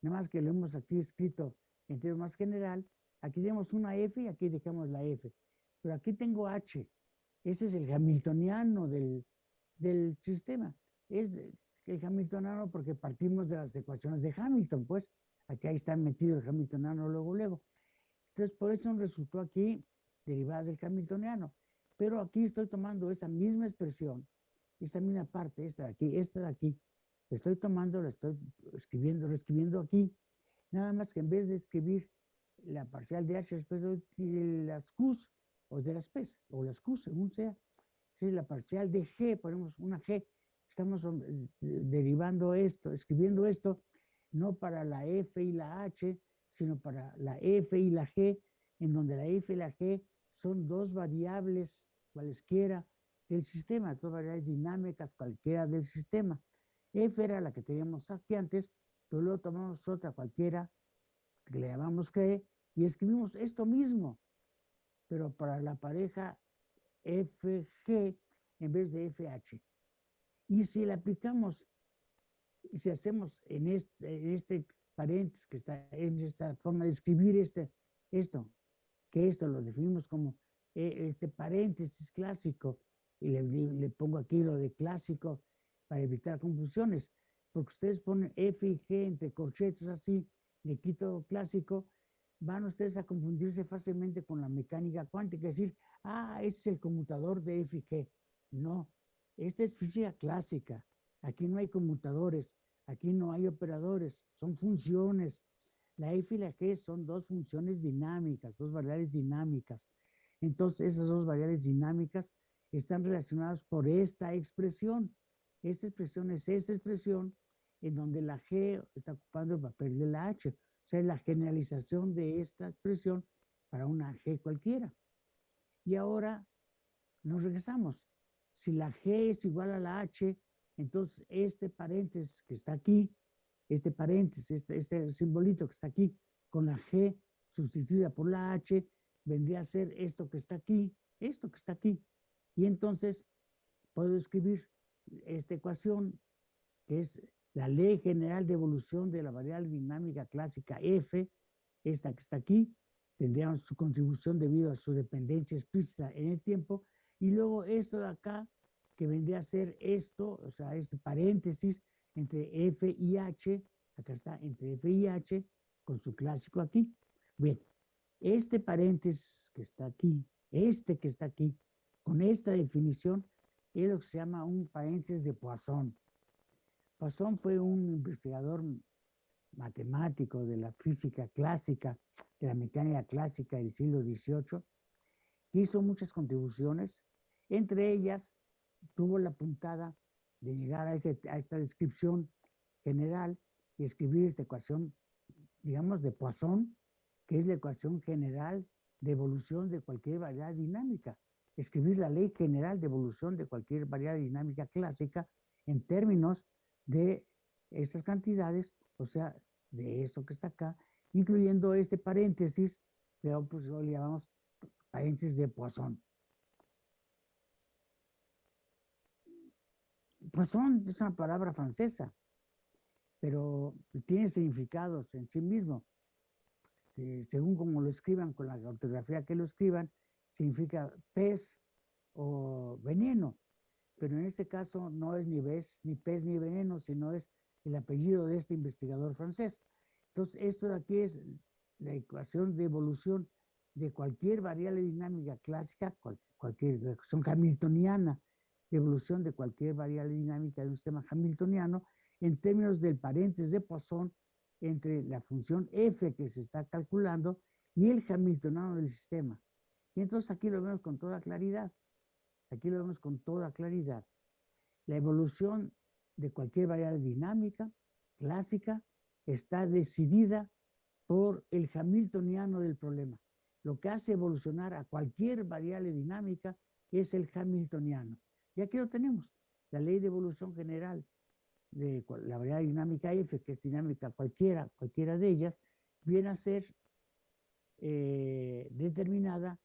nada más que lo hemos aquí escrito en términos más general, aquí tenemos una F y aquí dejamos la F, pero aquí tengo H, Ese es el hamiltoniano del, del sistema. Es el hamiltoniano porque partimos de las ecuaciones de Hamilton, pues. Aquí ahí está metido el hamiltoniano luego, luego. Entonces, por eso resultó aquí derivadas del hamiltoniano. Pero aquí estoy tomando esa misma expresión, esta misma parte, esta de aquí, esta de aquí, estoy tomando, la estoy escribiendo, reescribiendo aquí, nada más que en vez de escribir la parcial de H después de las Qs o de las P's o las Qs, según sea, si la parcial de G, ponemos una G, estamos eh, derivando esto, escribiendo esto, no para la F y la H, sino para la F y la G, en donde la F y la G son dos variables cualesquiera del sistema, dos variables dinámicas cualquiera del sistema. F era la que teníamos aquí antes, pero luego tomamos otra cualquiera, que le llamamos G, y escribimos esto mismo, pero para la pareja FG en vez de FH. Y si le aplicamos, y si hacemos en este, este paréntesis que está en esta forma de escribir este, esto, que esto lo definimos como eh, este paréntesis clásico, y le, le, pongo aquí lo de clásico para evitar confusiones, porque ustedes ponen F y G entre corchetes así, le quito clásico, van ustedes a confundirse fácilmente con la mecánica cuántica, es decir, ah, este es el conmutador de F y G. No, esta es física clásica. Aquí no hay conmutadores, aquí no hay operadores, son funciones. La F y la G son dos funciones dinámicas, dos variables dinámicas. Entonces, esas dos variables dinámicas están relacionadas por esta expresión. Esta expresión es esta expresión en donde la G está ocupando el papel de la H. Sea, la generalización de esta expresión para una G cualquiera. Y ahora nos regresamos. Si la G es igual a la H, entonces este paréntesis que está aquí, este paréntesis, este, este simbolito que está aquí, con la G sustituida por la H, vendría a ser esto que está aquí, esto que está aquí. Y entonces puedo escribir esta ecuación, que es la ley general de evolución de la variable dinámica clásica F, esta que está aquí, tendría su contribución debido a su dependencia explícita en el tiempo, y luego esto de acá, que vendría a ser esto, o sea, este paréntesis entre F y H, acá está, entre F y H, con su clásico aquí. Bien, este paréntesis que está aquí, este que está aquí, con esta definición, es lo que se llama un paréntesis de Poisson. Poisson fue un investigador matemático de la física clásica, de la mecánica clásica del siglo XVIII, que hizo muchas contribuciones, entre ellas tuvo la puntada de llegar a, a esta descripción general y escribir esta ecuación, digamos, de Poisson, que es la ecuación general de evolución de cualquier variedad dinámica. Escribir la ley general de evolución de cualquier variedad dinámica clásica en términos de estas cantidades, o sea, de esto que está acá, incluyendo este paréntesis, pero pues lo llamamos paréntesis de Poisson. Poisson es una palabra francesa, pero tiene significados en sí mismo. según como lo escriban, con la ortografía que lo escriban, significa pez o veneno. Pero en este caso no es ni pez, ni pez ni veneno, sino es el apellido de este investigador francés. Entonces, esto de aquí es la ecuación de evolución de cualquier variable dinámica clásica, cualquier ecuación hamiltoniana, de evolución de cualquier variable dinámica de un sistema hamiltoniano, en términos del paréntesis de Poisson entre la función f que se está calculando y el hamiltoniano del sistema. Y entonces aquí lo vemos con toda claridad. Aquí lo vemos con toda claridad. La evolución de cualquier variable dinámica clásica está decidida por el hamiltoniano del problema. Lo que hace evolucionar a cualquier variable dinámica es el hamiltoniano. Y aquí lo tenemos, la ley de evolución general de la variable dinámica F, que es dinámica cualquiera, cualquiera de ellas, viene a ser eh, determinada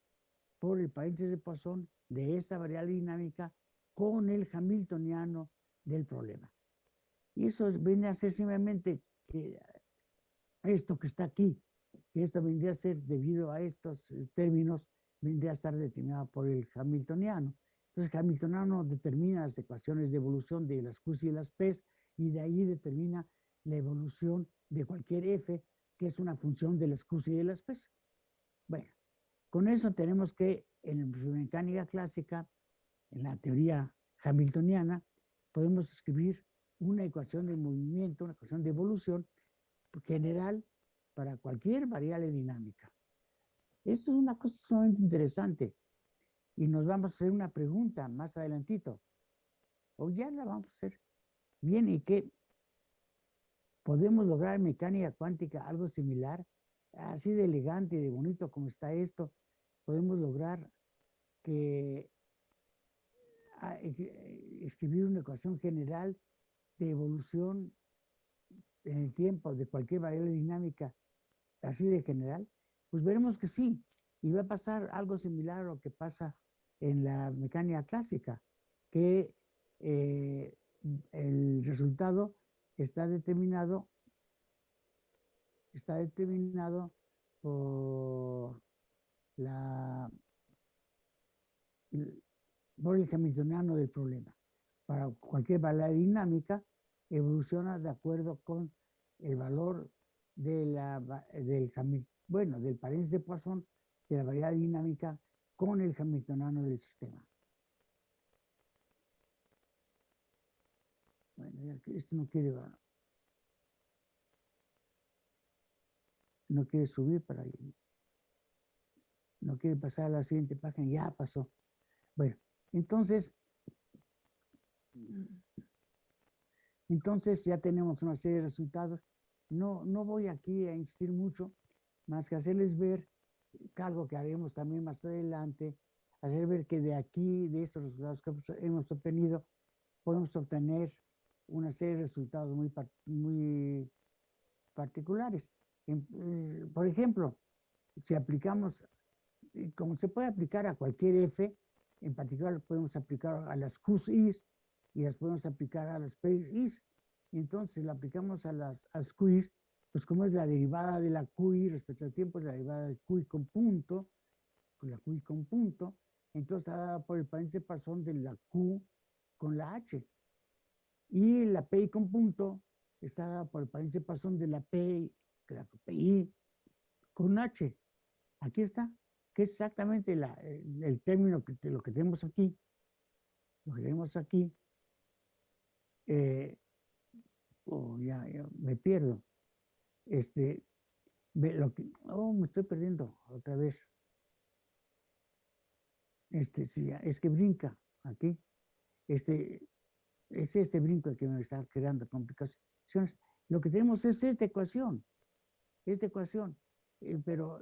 por el paréntesis de Poisson de esa variable dinámica con el hamiltoniano del problema. Y eso viene a ser simplemente que esto que está aquí, que esto vendría a ser debido a estos eh, términos vendría a estar determinada por el hamiltoniano. Entonces, hamiltoniano determina las ecuaciones de evolución de las Qs y las Ps y de ahí determina la evolución de cualquier f, que es una función de las Qs y de las Ps. Bueno, con eso tenemos que en mecánica clásica, en la teoría hamiltoniana, podemos escribir una ecuación de movimiento, una ecuación de evolución general para cualquier variable dinámica. Esto es una cosa sumamente interesante y nos vamos a hacer una pregunta más adelantito. O ya la vamos a hacer. Bien, ¿y qué? ¿Podemos lograr en mecánica cuántica algo similar? Así de elegante y de bonito como está esto, podemos lograr que ah, escribir una ecuación general de evolución en el tiempo de cualquier variable dinámica así de general, pues veremos que sí. Y va a pasar algo similar a lo que pasa en la mecánica clásica, que eh, el resultado está determinado, está determinado por la el hamiltoniano del problema. Para cualquier variable dinámica, evoluciona de acuerdo con el valor de la, del, bueno, del paréntesis de Poisson de la variable dinámica con el hamiltoniano del sistema. Bueno, esto no quiere, no quiere subir para ahí. No quiere pasar a la siguiente página, ya pasó. Bueno, entonces, entonces ya tenemos una serie de resultados. No, no voy aquí a insistir mucho, más que hacerles ver algo que haremos también más adelante, hacer ver que de aquí, de estos resultados que hemos obtenido, podemos obtener una serie de resultados muy, muy particulares. Eh, por ejemplo, si aplicamos, como se puede aplicar a cualquier F, en particular podemos aplicar a las QIs y las podemos aplicar a las PIs. Y entonces lo aplicamos a las, a pues como es la derivada de la QI respecto al tiempo, es la derivada del QI con punto, con la QI con punto, entonces está dada por el paréntesis pasón de la Q con la H. Y la PI con punto está dada por el paréntesis pasón de la PI, la PI con H. Aquí está, que es exactamente el, término que lo que tenemos aquí, lo que tenemos aquí. Eh, oh, ya, ya me pierdo este, lo que, oh, me estoy perdiendo otra vez. Este, sí, es que brinca aquí. Este, es este brinco el que me está creando complicaciones. Lo que tenemos es esta ecuación, esta ecuación, eh, pero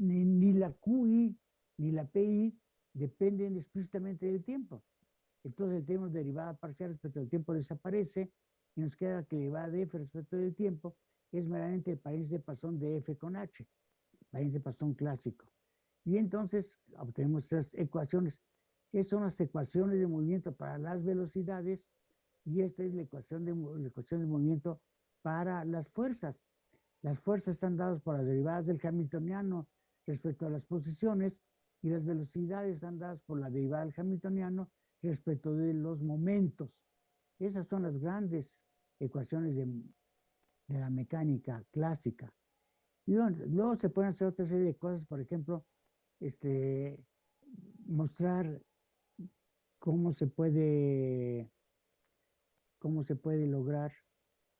ni, ni, la QI ni la PI dependen explícitamente del tiempo. Entonces tenemos derivada parcial respecto al tiempo desaparece y nos queda que la de f respecto del tiempo es meramente el país de pasón de f con h, país de pasón clásico. Y entonces obtenemos esas ecuaciones, que son las ecuaciones de movimiento para las velocidades, y esta es la ecuación de, la ecuación de movimiento para las fuerzas. Las fuerzas están dadas por las derivadas del hamiltoniano respecto a las posiciones, y las velocidades están dadas por la derivada del hamiltoniano respecto de los momentos. Esas son las grandes ecuaciones de, la mecánica clásica. Y luego, se pueden hacer otra serie de cosas, por ejemplo, este, mostrar cómo se puede, cómo se puede lograr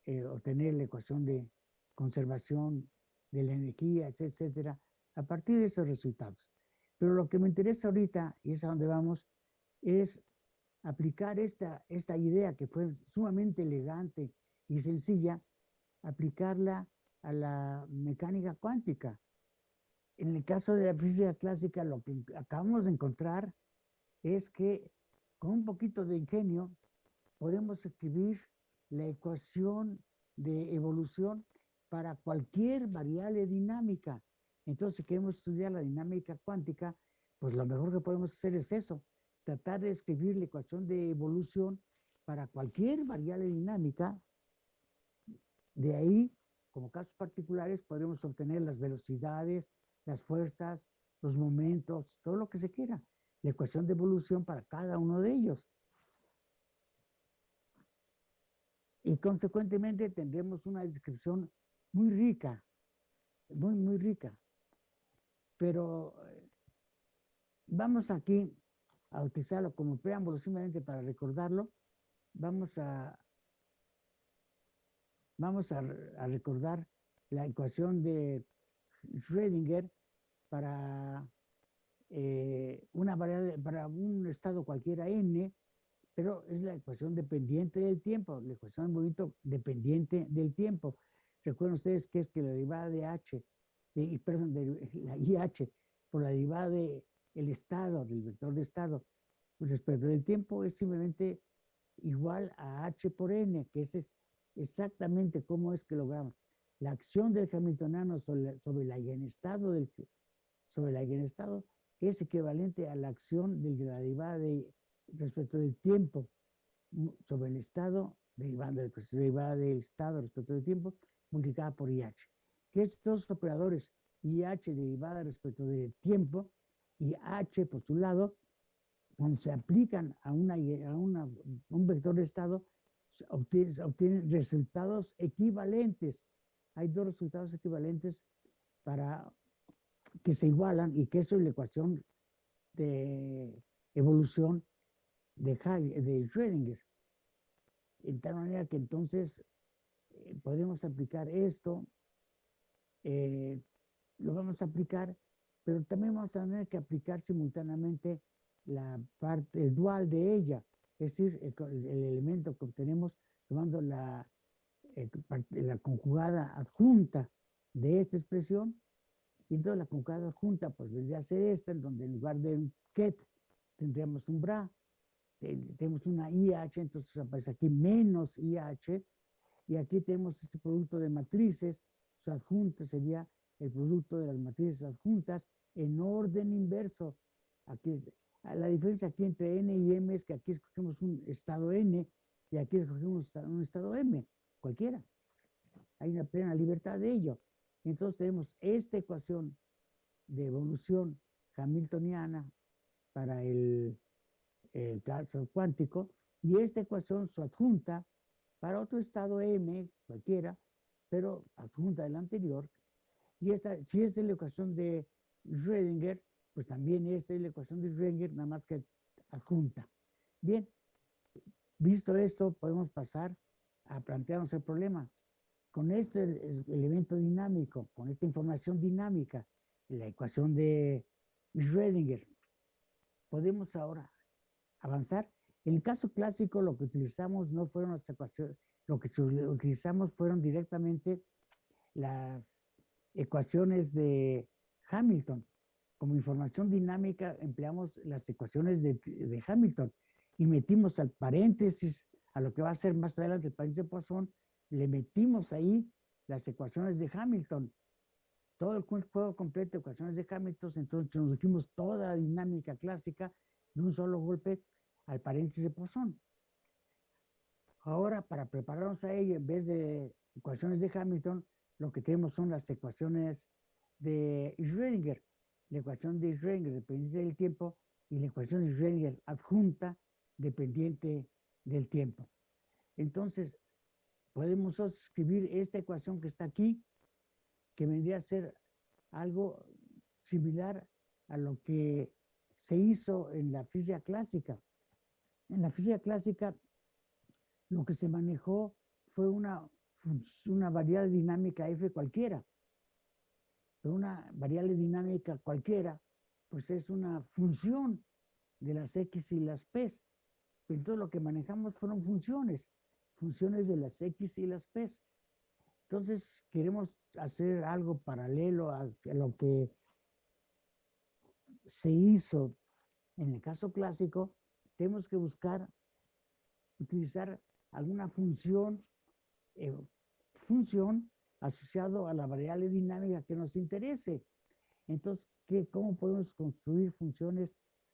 eh, obtener la ecuación de conservación de la energía, etcétera, a partir de esos resultados. Pero lo que me interesa ahorita, y es a donde vamos, es aplicar esta, esta idea que fue sumamente elegante y sencilla, aplicarla a la mecánica cuántica. En el caso de la física clásica, lo que acabamos de encontrar es que con un poquito de ingenio podemos escribir la ecuación de evolución para cualquier variable dinámica. Entonces, si queremos estudiar la dinámica cuántica, pues lo mejor que podemos hacer es eso, tratar de escribir la ecuación de evolución para cualquier variable dinámica. De ahí, como casos particulares, podremos obtener las velocidades, las fuerzas, los momentos, todo lo que se quiera. La ecuación de evolución para cada uno de ellos. Y consecuentemente tendremos una descripción muy rica, muy, muy rica. Pero eh, vamos aquí a utilizarlo como preámbulo simplemente para recordarlo. Vamos a, vamos a, recordar la ecuación de Schrödinger para eh, una variable, para un estado cualquiera n, pero es la ecuación dependiente del tiempo, la ecuación de movimiento dependiente del tiempo. Recuerden ustedes que es que la derivada de h, de, perdón, de la IH por la derivada de el estado, del vector de estado, respecto del tiempo es simplemente igual a h por n, que es exactamente cómo es que logramos. La acción del hamiltoniano sobre, el eigenestado del sobre el eigenestado es equivalente a la acción de la derivada de, respecto del tiempo sobre el estado derivando del derivada del estado respecto del tiempo multiplicada por IH. Que estos operadores IH derivada respecto del tiempo y H por su lado, cuando se aplican a, una, a un vector de estado, obtienen, obtienen resultados equivalentes. Hay dos resultados equivalentes para que se igualan y que eso es la ecuación de evolución de, de Schrödinger. En tal manera que entonces eh, podemos aplicar esto, eh, lo vamos a aplicar pero también vamos a tener que aplicar simultáneamente la parte, el dual de ella, es decir, el, elemento que obtenemos tomando la, la conjugada adjunta de esta expresión, y entonces la conjugada adjunta pues vendría a ser esta, en donde en lugar de un ket tendríamos un bra, tenemos una IH, entonces aparece aquí menos IH, y aquí tenemos este producto de matrices, su adjunta sería el producto de las matrices adjuntas en orden inverso. Aquí, la diferencia aquí entre n y m es que aquí escogemos un estado n y aquí escogemos un estado m, cualquiera. Hay una plena libertad de ello. Entonces tenemos esta ecuación de evolución hamiltoniana para el, el caso cuántico y esta ecuación su adjunta para otro estado m, cualquiera, pero adjunta del anterior, y esta, si es la ecuación de Schrödinger, pues también esta es la ecuación de Schrödinger, nada más que adjunta. Bien, visto esto, podemos pasar a plantearnos el problema. Con este elemento dinámico, con esta información dinámica, la ecuación de Schrödinger, podemos ahora avanzar. En el caso clásico, lo que utilizamos no fueron las ecuaciones, lo que utilizamos fueron directamente las ecuaciones de Hamilton. Como información dinámica empleamos las ecuaciones de, Hamilton y metimos al paréntesis, a lo que va a ser más adelante el paréntesis de Poisson, le metimos ahí las ecuaciones de Hamilton. Todo el juego completo de ecuaciones de Hamilton, entonces nos toda la dinámica clásica de un solo golpe al paréntesis de Poisson. Ahora, para prepararnos a ello, en vez de ecuaciones de Hamilton, lo que tenemos son las ecuaciones de Schrödinger, la ecuación de Schrödinger dependiente del tiempo y la ecuación de Schrödinger adjunta dependiente del tiempo. Entonces, podemos escribir esta ecuación que está aquí, que vendría a ser algo similar a lo que se hizo en la física clásica. En la física clásica, lo que se manejó fue una una variable dinámica f cualquiera. Pero una variable dinámica cualquiera, pues es una función de las x y las p. Entonces lo que manejamos fueron funciones, funciones de las x y las p. Entonces queremos hacer algo paralelo a, a lo que se hizo en el caso clásico, tenemos que buscar utilizar alguna función eh, función asociado a la variable dinámica que nos interese. Entonces, ¿qué, ¿cómo podemos construir funciones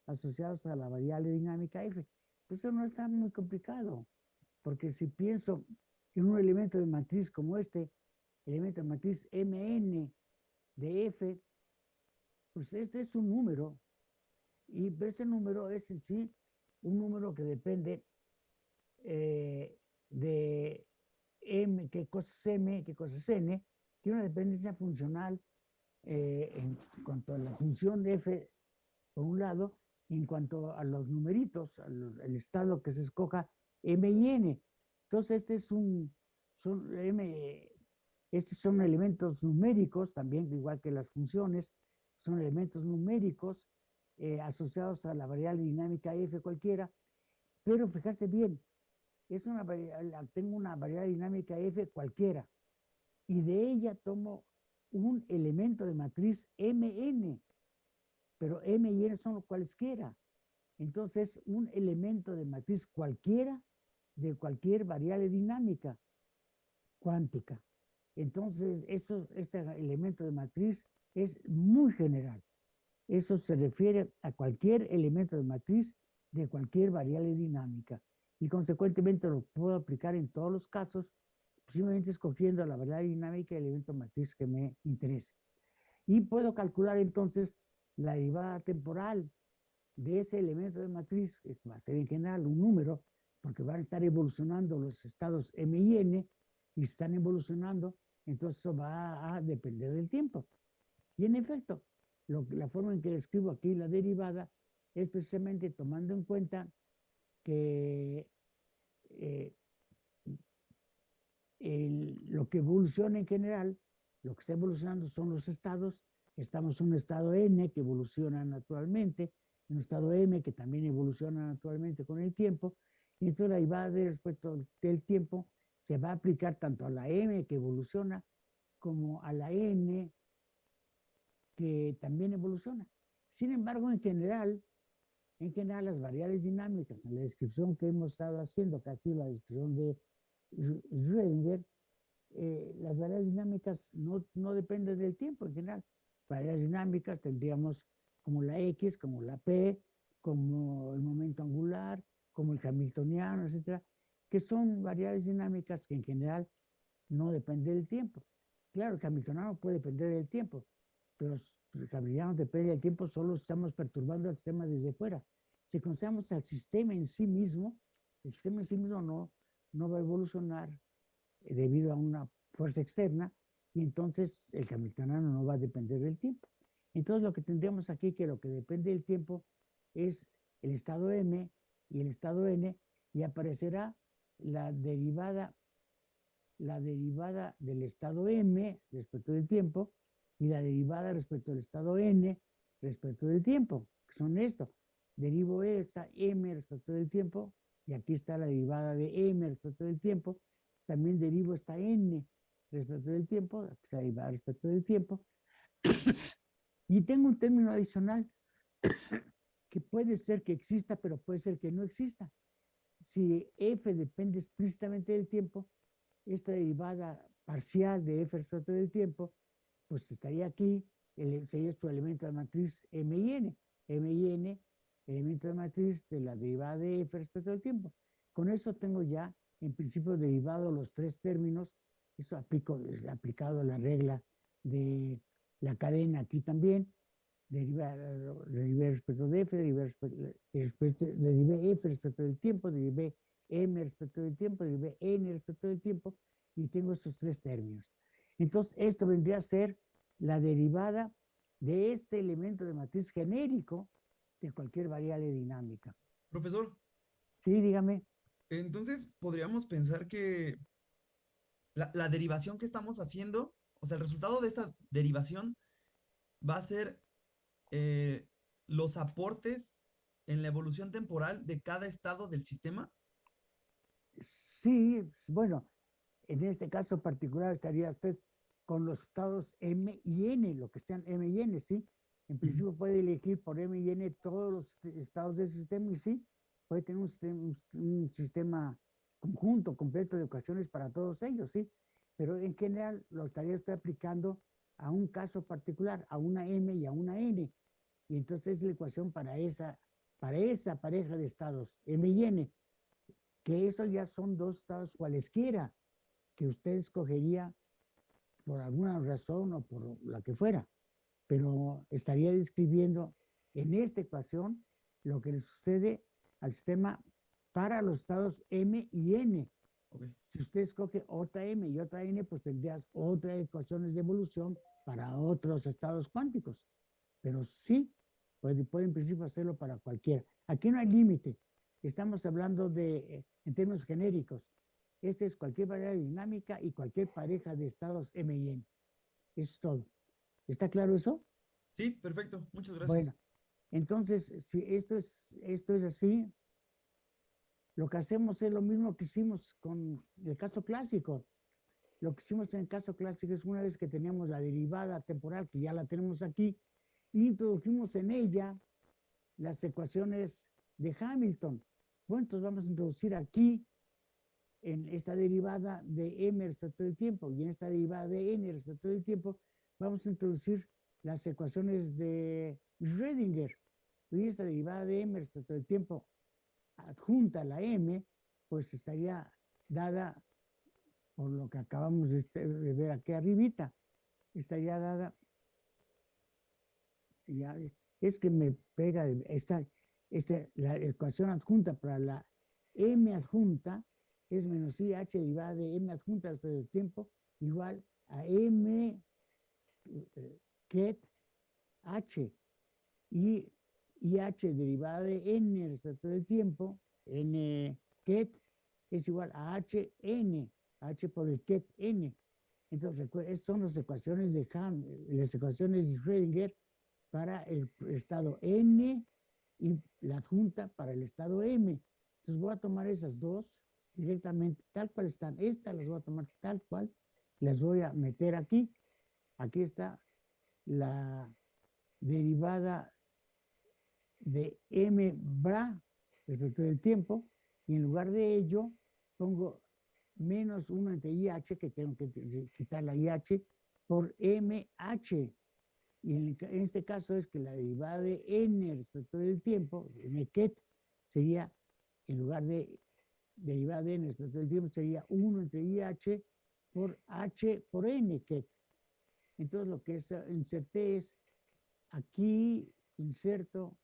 asociadas a la variable dinámica f? Pues eso no está muy complicado, porque si pienso en un elemento de matriz como este, elemento de matriz mn de f, pues este es un número, y este número es en sí un número que depende eh, de M, qué cosa es M, qué cosa es N, tiene una dependencia funcional eh, en cuanto a la función f, por un lado, y en cuanto a los numeritos, al estado que se escoja m y n. Entonces, este es un, son, m, estos son elementos numéricos, también igual que las funciones, son elementos numéricos eh, asociados a la variable dinámica f cualquiera, pero fíjate bien, es una tengo una variable dinámica f cualquiera, y de ella tomo un elemento de matriz Mn, pero M y N son cualesquiera. Entonces, un elemento de matriz cualquiera de cualquier variable dinámica cuántica. Entonces, eso, ese elemento de matriz es muy general. Eso se refiere a cualquier elemento de matriz de cualquier variable dinámica. Y consecuentemente lo puedo aplicar en todos los casos simplemente escogiendo la variable dinámica y el evento matriz que me interese. Y puedo calcular entonces la derivada temporal de ese elemento de matriz, que va a ser en general un número, porque van a estar evolucionando los estados m y n, y están evolucionando, entonces eso va a depender del tiempo. Y en efecto, la forma en que escribo aquí la derivada es precisamente tomando en cuenta que eh, lo que evoluciona en general, lo que está evolucionando son los estados. Estamos en un estado N que evoluciona naturalmente, en un estado M que también evoluciona naturalmente con el tiempo. Y entonces la derivada de respecto del tiempo se va a aplicar tanto a la M que evoluciona como a la N que también evoluciona. Sin embargo, en general, en general las variables dinámicas, en la descripción que hemos estado haciendo, casi la descripción de Schrödinger, eh, las variables dinámicas no, no dependen del tiempo en general. Variables dinámicas tendríamos como la X, como la P, como el momento angular, como el hamiltoniano, etcétera, que son variables dinámicas que en general no dependen del tiempo. Claro, el hamiltoniano puede depender del tiempo, pero el hamiltoniano depende del tiempo, solo estamos perturbando el sistema desde fuera. Si consideramos al sistema en sí mismo, el sistema en sí mismo no, no va a evolucionar eh, debido a una fuerza externa y entonces el hamiltoniano no va a depender del tiempo. Entonces lo que tendríamos aquí que lo que depende del tiempo es el estado m y el estado n y aparecerá la derivada la derivada del estado m respecto del tiempo y la derivada respecto del estado n respecto del tiempo, que son esto. Derivo esta m respecto del tiempo y aquí está la derivada de m respecto del tiempo, también derivo esta n respecto del tiempo, aquí está respecto del tiempo, y tengo un término adicional que puede ser que exista, pero puede ser que no exista. Si f depende explícitamente del tiempo, esta derivada parcial de f respecto del tiempo, pues estaría aquí, sería su elemento de matriz m y n. m y n elemento de matriz de la derivada de f respecto al tiempo. Con eso tengo ya, en principio, derivado los tres términos. Eso aplico, es aplicado la regla de la cadena aquí también. Derivar, respecto de f, derivar respecto, derivé f respecto del tiempo, derivé m respecto del tiempo, derivé n respecto del tiempo, y tengo estos tres términos. Entonces, esto vendría a ser la derivada de este elemento de matriz genérico de cualquier variable dinámica. Profesor. Sí, dígame. Entonces, podríamos pensar que la, derivación que estamos haciendo, o sea, el resultado de esta derivación va a ser eh, los aportes en la evolución temporal de cada estado del sistema. Sí, bueno, en este caso particular estaría usted con los estados M y N, lo que sean M y N, ¿sí? En principio puede elegir por M y N todos los estados del sistema y sí, puede tener un sistema, conjunto, completo de ecuaciones para todos ellos, sí. Pero en general lo estaría usted aplicando a un caso particular, a una M y a una N. Y entonces es la ecuación para esa, para esa pareja de estados, M y N, que esos ya son dos estados cualesquiera que usted escogería por alguna razón o por la que fuera. pero estaría describiendo en esta ecuación lo que le sucede al sistema para los estados M y N. Ok. Si usted escoge otra M y otra N, pues tendrías otras ecuaciones de evolución para otros estados cuánticos. Pero sí, puede, puede en principio hacerlo para cualquiera. Aquí no hay límite. Estamos hablando de, en términos genéricos. Este es cualquier variable dinámica y cualquier pareja de estados M y N. Eso es todo. ¿Está claro eso? Sí, perfecto. Muchas gracias. Bueno, entonces, si esto es, esto es así, lo que hacemos es lo mismo que hicimos con el caso clásico. Lo que hicimos en el caso clásico es una vez que teníamos la derivada temporal, que ya la tenemos aquí, introdujimos en ella las ecuaciones de Hamilton. Bueno, entonces vamos a introducir aquí, en esta derivada de m respecto del tiempo y en esta derivada de n respecto del tiempo, vamos a introducir las ecuaciones de Schrödinger. Y esta derivada de m respecto del tiempo adjunta a la m, pues estaría dada por lo que acabamos de, este- de ver aquí arribita. Estaría dada, ya, es que me pega esta, esta, la ecuación adjunta para la m adjunta es menos i h derivada de m adjunta respecto del tiempo igual a m eh, ket h y IH derivada de n respecto del tiempo, n ket es igual a hn, h por el ket n. Entonces, recuerden, son las ecuaciones de Ham, las ecuaciones de Schrödinger para el estado n y la adjunta para el estado m. Entonces voy a tomar esas dos directamente, tal cual están. Estas las voy a tomar tal cual, las voy a meter aquí. Aquí está la derivada de m bra respecto del tiempo y en lugar de ello pongo menos 1 entre IH, que tengo que qui- quitar la IH, por MH. Y en, este caso es que la derivada de n respecto del tiempo, m ket, sería, en lugar de derivada de n respecto del tiempo, sería 1 entre IH por h por n ket. Entonces lo que es, eh, inserté es aquí inserto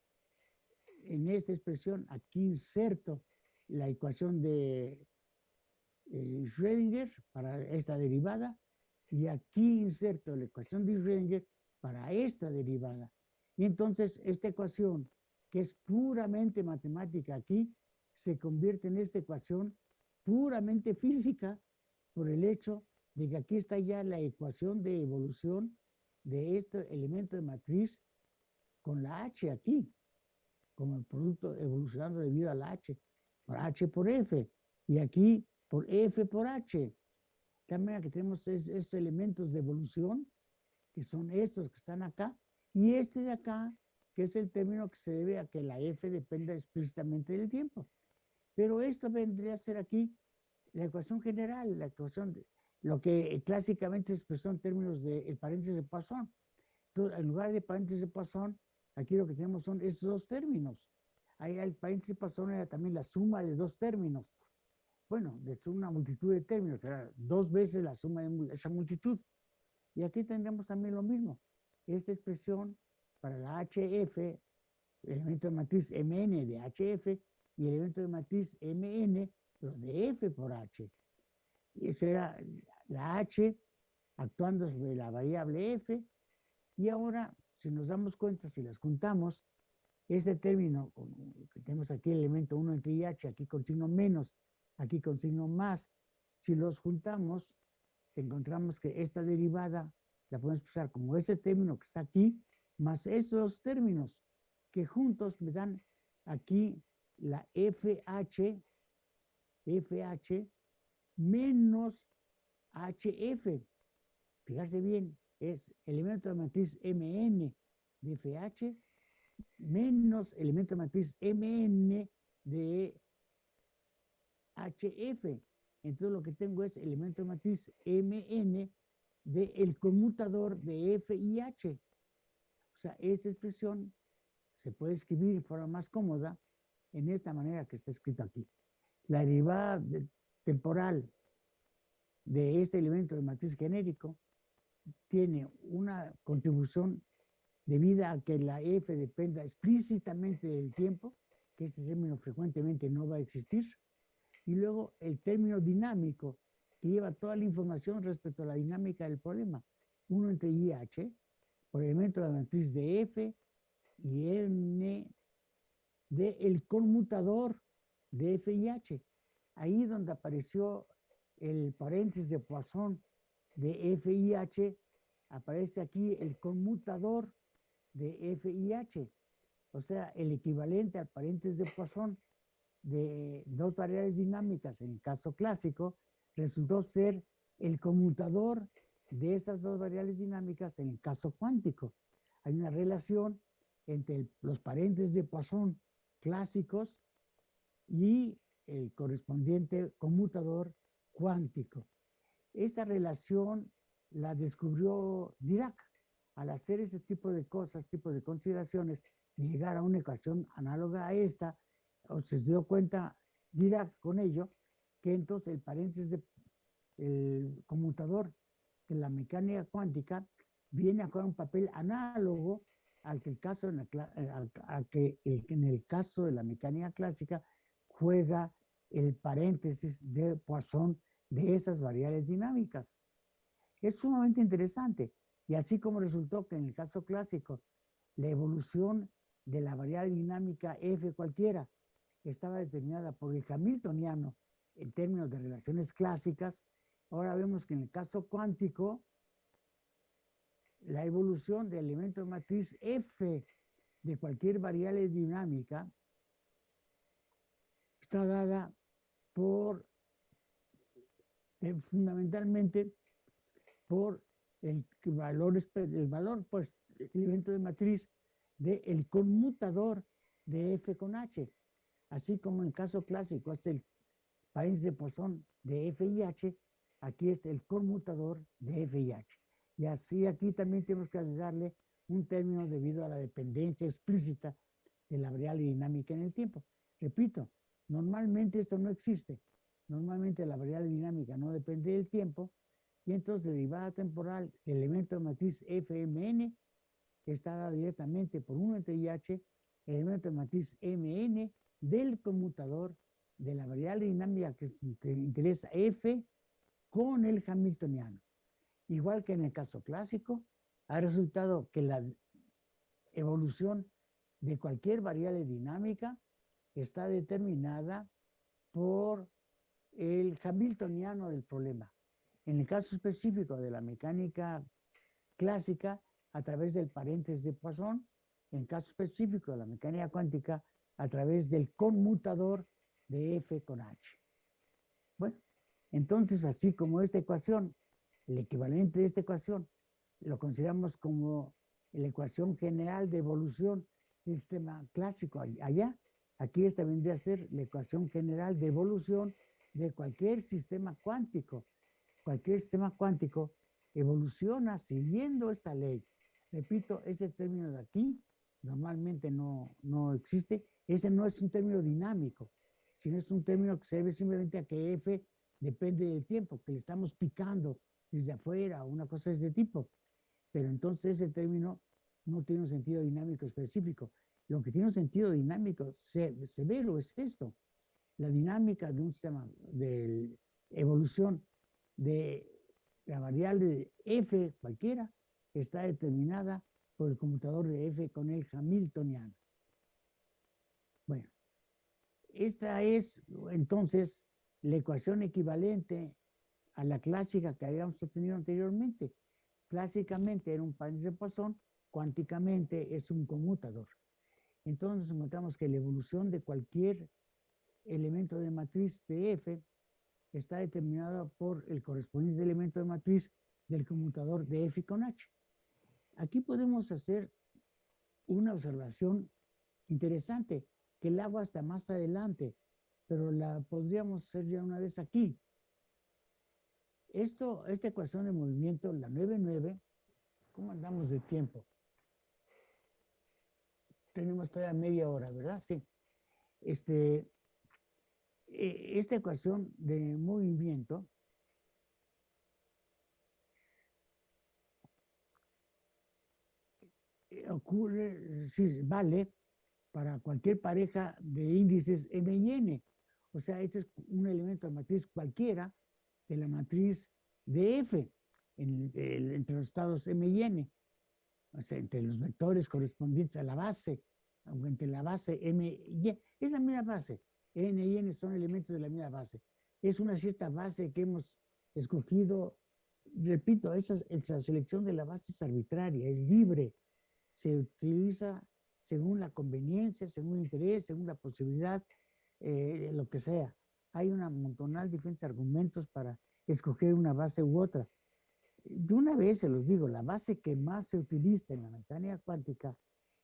en esta expresión, aquí inserto la ecuación de eh, Schrödinger para esta derivada y aquí inserto la ecuación de Schrödinger para esta derivada. Y entonces esta ecuación, que es puramente matemática aquí, se convierte en esta ecuación puramente física por el hecho de que aquí está ya la ecuación de evolución de este elemento de matriz con la H aquí, como el producto evolucionando debido a la H, por H por F, y aquí por F por H. Manera que tenemos es- estos elementos de evolución, que son estos que están acá, y este de acá, que es el término que se debe a que la F dependa explícitamente del tiempo. Pero esto vendría a ser aquí la ecuación general, la ecuación, lo que clásicamente se expresó en términos de el paréntesis de Poisson. Entonces, en lugar de paréntesis de Poisson, aquí lo que tenemos son estos dos términos. Ahí el paréntesis de Poisson era también la suma de dos términos. Bueno, de una multitud de términos, era dos veces la suma de esa multitud. Y aquí tendremos también lo mismo. Esta expresión para la HF, elemento de matriz MN de HF, y elemento de matriz MN, pero de F por H. Y esa era la H actuando sobre la variable F. Y ahora, si nos damos cuenta, si las juntamos, este término, que tenemos aquí el elemento 1 entre IH, aquí con signo menos, aquí con signo más, si los juntamos, encontramos que esta derivada la podemos expresar como ese término que está aquí, más estos dos términos, que juntos me dan aquí la FH, FH menos HF. Fijarse bien, es elemento de matriz MN de FH menos elemento de matriz MN de HF. Entonces lo que tengo es elemento de matriz MN de el conmutador de F y H. O sea, esta expresión se puede escribir de forma más cómoda en esta manera que está escrito aquí. La derivada de- temporal de este elemento de matriz genérico tiene una contribución debido a que la F dependa explícitamente del tiempo, que este término frecuentemente no va a existir, y luego el término dinámico, que lleva toda la información respecto a la dinámica del problema. Uno entre IH, por elemento de la matriz de F, y N de el conmutador de F y H. Ahí donde apareció el paréntesis de Poisson de F y H, aparece aquí el conmutador de F y H. O sea, el equivalente al paréntesis de Poisson de dos variables dinámicas en el caso clásico resultó ser el conmutador de esas dos variables dinámicas en el caso cuántico. Hay una relación entre los paréntesis de Poisson clásicos y el correspondiente conmutador cuántico. Esa relación la descubrió Dirac al hacer ese tipo de cosas, tipo de consideraciones, y llegar a una ecuación análoga a esta, se dio cuenta Dirac con ello, que entonces el paréntesis de el conmutador de la mecánica cuántica viene a jugar un papel análogo al que, el caso en, eh, que en el caso de la mecánica clásica juega el paréntesis de Poisson de esas variables dinámicas. Es sumamente interesante. Y así como resultó que en el caso clásico, la evolución de la variable dinámica f cualquiera estaba determinada por el hamiltoniano en términos de relaciones clásicas, ahora vemos que en el caso cuántico la evolución del elemento de matriz F de cualquier variable dinámica está dada por, eh, fundamentalmente, por el valor, el valor, pues, el elemento de matriz del conmutador de F con H. Así como en el caso clásico es el país de Poisson de F y H, aquí es el conmutador de F y H. Y así aquí también tenemos que agregarle un término debido a la dependencia explícita de la variable dinámica en el tiempo. Repito, normalmente esto no existe. Normalmente la variable dinámica no depende del tiempo y entonces derivada temporal, el elemento de matriz FMN está dado directamente por 1 entre IH, elemento de matriz MN del conmutador de la variable dinámica que, que interesa F con el hamiltoniano. Igual que en el caso clásico, ha resultado que la evolución de cualquier variable dinámica está determinada por el hamiltoniano del problema. En el caso específico de la mecánica clásica, a través del paréntesis de Poisson, en el caso específico de la mecánica cuántica, a través del conmutador de F con H. Bueno, entonces así como esta ecuación el equivalente de esta ecuación lo consideramos como la ecuación general de evolución del sistema clásico allá. Aquí esta vendría a ser la ecuación general de evolución de cualquier sistema cuántico. Cualquier sistema cuántico evoluciona siguiendo esta ley. Repito, ese término de aquí normalmente no, no existe. Ese no es un término dinámico, sino es un término que se debe simplemente a que F depende del tiempo, que estamos picando desde afuera, una cosa de ese tipo. Pero entonces ese término no tiene un sentido dinámico específico. Lo que tiene un sentido dinámico severo es esto. La dinámica de un sistema de evolución de la variable f cualquiera está determinada por el computador de f con el hamiltoniano. Bueno, esta es entonces la ecuación equivalente a la clásica que habíamos obtenido anteriormente. Clásicamente era un paréntesis de Poisson, cuánticamente es un conmutador. Entonces encontramos que la evolución de cualquier elemento de matriz de F está determinada por el correspondiente elemento de matriz del conmutador de F con H. Aquí podemos hacer una observación interesante, que el agua está más adelante, pero la podríamos hacer ya una vez aquí. Esto, esta ecuación de movimiento, la 9-9, ¿cómo andamos de tiempo? Tenemos todavía media hora, ¿verdad? Sí. Este, e, esta ecuación de movimiento ocurre, sí, vale para cualquier pareja de índices M y N. O sea, este es un elemento de matriz cualquiera de la matriz de F en entre los estados M y N. O sea, entre los vectores correspondientes a la base, o entre la base M y Y. Es la misma base. N y N son elementos de la misma base. Es una cierta base que hemos escogido. Repito, esa, esa selección de la base es arbitraria, es libre. Se utiliza según la conveniencia, según el interés, según la posibilidad, eh, lo que sea. Hay una montonal de diferentes argumentos para escoger una base u otra. De una vez se los digo, la base que más se utiliza en la mecánica cuántica,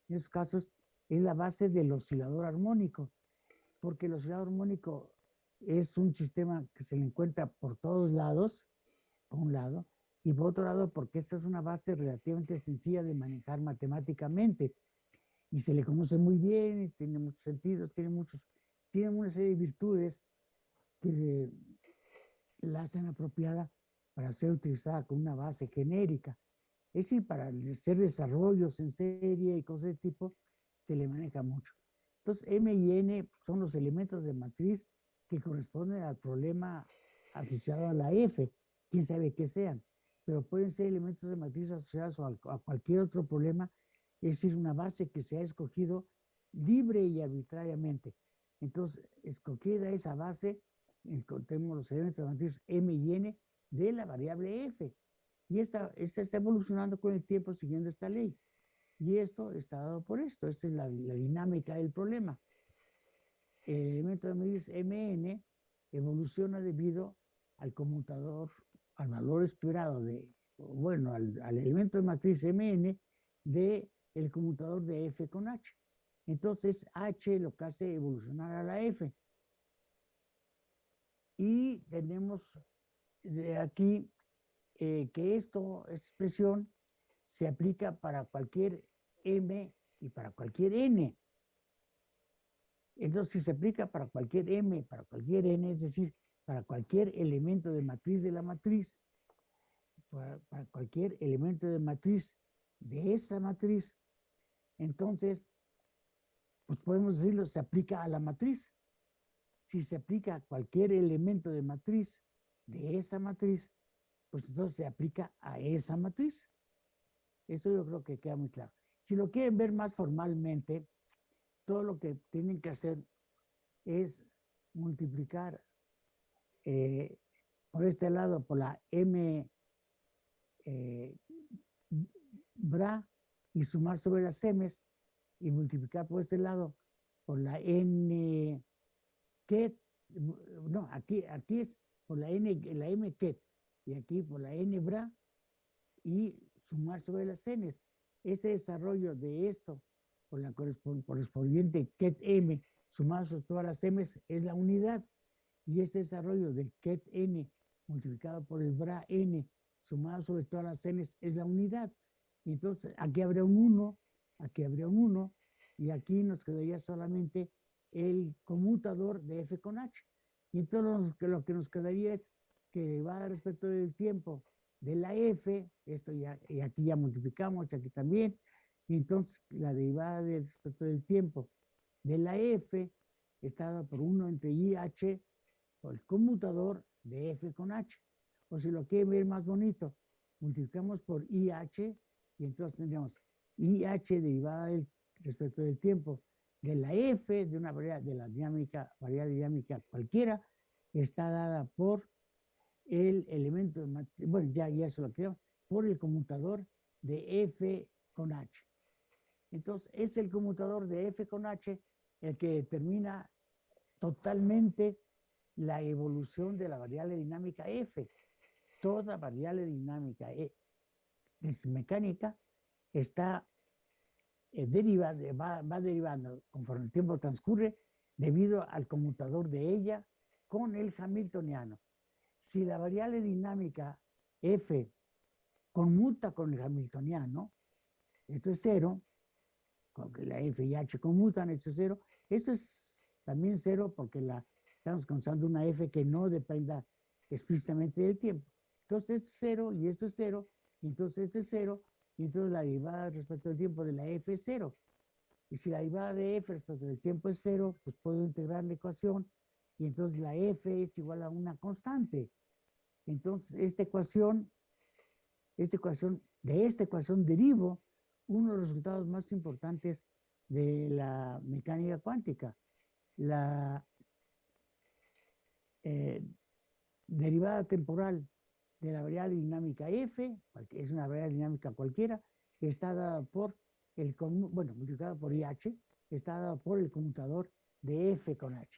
en esos casos, es la base del oscilador armónico, porque el oscilador armónico es un sistema que se le encuentra por todos lados, por un lado, y por otro lado, porque esta es una base relativamente sencilla de manejar matemáticamente, y se le conoce muy bien, y tiene muchos sentidos, tiene muchos, tiene una serie de virtudes que la hacen apropiada para ser utilizada con una base genérica. Es decir, para hacer desarrollos en serie y cosas de tipo, se le maneja mucho. Entonces, M y N son los elementos de matriz que corresponden al problema asociado a la F, quién sabe qué sean, pero pueden ser elementos de matriz asociados a, a cualquier otro problema, es decir, una base que se ha escogido libre y arbitrariamente. Entonces, escogida esa base, encontremos los elementos matriz M y N de la variable F. Y esta, está evolucionando con el tiempo siguiendo esta ley. Y esto está dado por esto. Esta es la, la dinámica del problema. El elemento de matriz Mn evoluciona debido al conmutador, al valor esperado de, bueno, al, al elemento de matriz Mn de el conmutador de F con H. Entonces, H lo que hace evolucionar a la F. Y tenemos de aquí eh, que esto, esta expresión, se aplica para cualquier M y para cualquier N. Entonces, si se aplica para cualquier M, para cualquier N, es decir, para cualquier elemento de matriz de la matriz, para, para cualquier elemento de matriz de esa matriz, entonces, pues podemos decirlo, se aplica a la matriz. Si se aplica cualquier elemento de matriz de esa matriz, pues entonces se aplica a esa matriz. Eso yo creo que queda muy claro. Si lo quieren ver más formalmente, todo lo que tienen que hacer es multiplicar eh, por este lado por la m eh, bra y sumar sobre las m's y multiplicar por este lado por la n ket, no, aquí, aquí es por la n, la m ket y aquí por la n bra y sumar sobre las n's. Ese desarrollo de esto por la correspondiente ket m sumado sobre todas las m's es la unidad y este desarrollo del ket n multiplicado por el bra n sumado sobre todas las n's es la unidad. Entonces aquí habría un 1, aquí habría un 1 y aquí nos quedaría solamente el conmutador de f con h. Y entonces lo, que nos quedaría es que va respecto del tiempo de la f, esto ya, y aquí ya multiplicamos, aquí también, y entonces la derivada de respecto del tiempo de la f está dada por 1 entre IH, por el conmutador de f con h. O si lo quieren ver más bonito, multiplicamos por IH y entonces tendríamos IH derivada del, respecto del tiempo de la F de una variable de la dinámica, variable dinámica cualquiera, está dada por el elemento, de bueno, ya, ya eso lo creo, por el conmutador de F con H. Entonces, es el conmutador de F con H el que determina totalmente la evolución de la variable dinámica F. Toda variable dinámica E es mecánica está eh, derivada, va, va derivando conforme el tiempo transcurre debido al conmutador de ella con el hamiltoniano. Si la variable dinámica F conmuta con el hamiltoniano, esto es cero, porque la F y H conmutan, esto es cero, esto es también cero porque la, estamos considerando una F que no dependa explícitamente del tiempo. Entonces esto es cero y esto es cero, y entonces esto es cero, y entonces la derivada respecto al tiempo de la f es cero. Y si la derivada de f respecto del tiempo es cero, pues puedo integrar la ecuación y entonces la f es igual a una constante. Entonces, esta ecuación, esta ecuación, de esta ecuación derivo uno de los resultados más importantes de la mecánica cuántica. La eh, derivada temporal de la variable dinámica f, es una variable dinámica cualquiera, está dada por el, bueno, multiplicada por IH, está dada por el conmutador de f con h.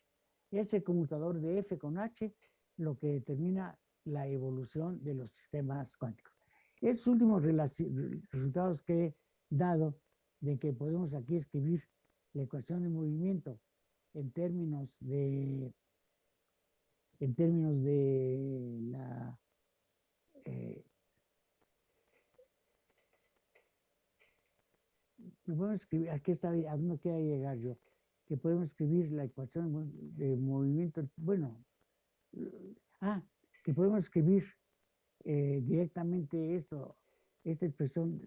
Ese conmutador de f con h lo que determina la evolución de los sistemas cuánticos. Esos últimos resultados que he dado de que podemos aquí escribir la ecuación de movimiento en términos de en términos de la eh, podemos escribir, aquí está, a dónde quiero llegar yo, que podemos escribir la ecuación de movimiento, bueno, ah, que podemos escribir eh, directamente esto, esta expresión,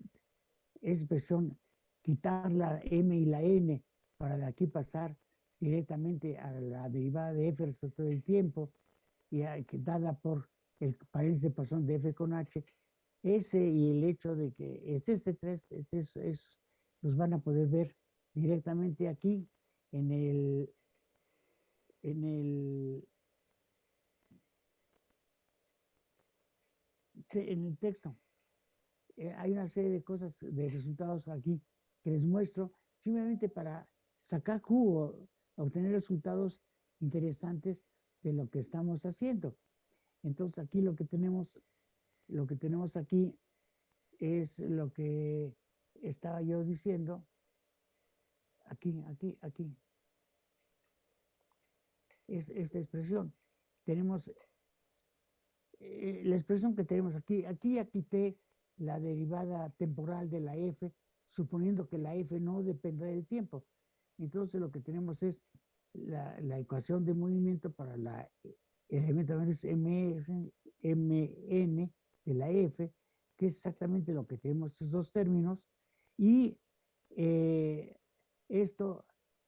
expresión, quitar la m y la n para de aquí pasar directamente a la derivada de f respecto del tiempo y dada por el paréntesis de pasión de f con h, ese y el hecho de que es este 3, es, es, los van a poder ver directamente aquí en el en el en el texto. Eh, hay una serie de cosas, de resultados aquí que les muestro, simplemente para sacar jugo, obtener resultados interesantes de lo que estamos haciendo. Entonces aquí lo que tenemos, lo que tenemos aquí es lo que estaba yo diciendo. Aquí, aquí, aquí. Es esta expresión. Tenemos eh, la expresión que tenemos aquí, aquí ya quité la derivada temporal de la f, suponiendo que la f no depende del tiempo. Entonces lo que tenemos es la, la ecuación de movimiento para la elemento es mn de la f, que es exactamente lo que tenemos esos dos términos, y eh, esto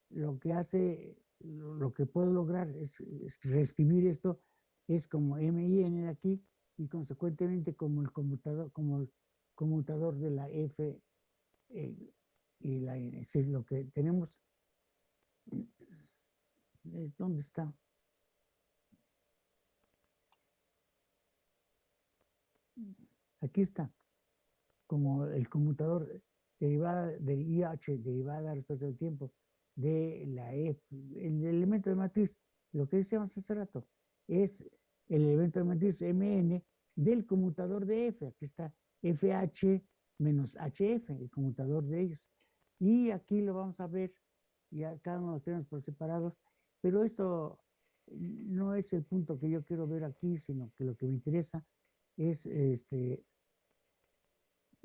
lo que hace, lo que puedo lograr es, reescribir esto es como m y n de aquí y consecuentemente como el conmutador, como el conmutador de la f eh, y la n. Es lo que tenemos. ¿Dónde está? Aquí está, como el conmutador derivada del IH, derivada respecto al tiempo, de la F, el elemento de matriz, lo que decíamos hace rato, es el elemento de matriz MN del conmutador de F. Aquí está FH menos HF, el conmutador de ellos. Y aquí lo vamos a ver, ya cada uno los tenemos por separados, pero esto no es el punto que yo quiero ver aquí, sino que lo que me interesa es este,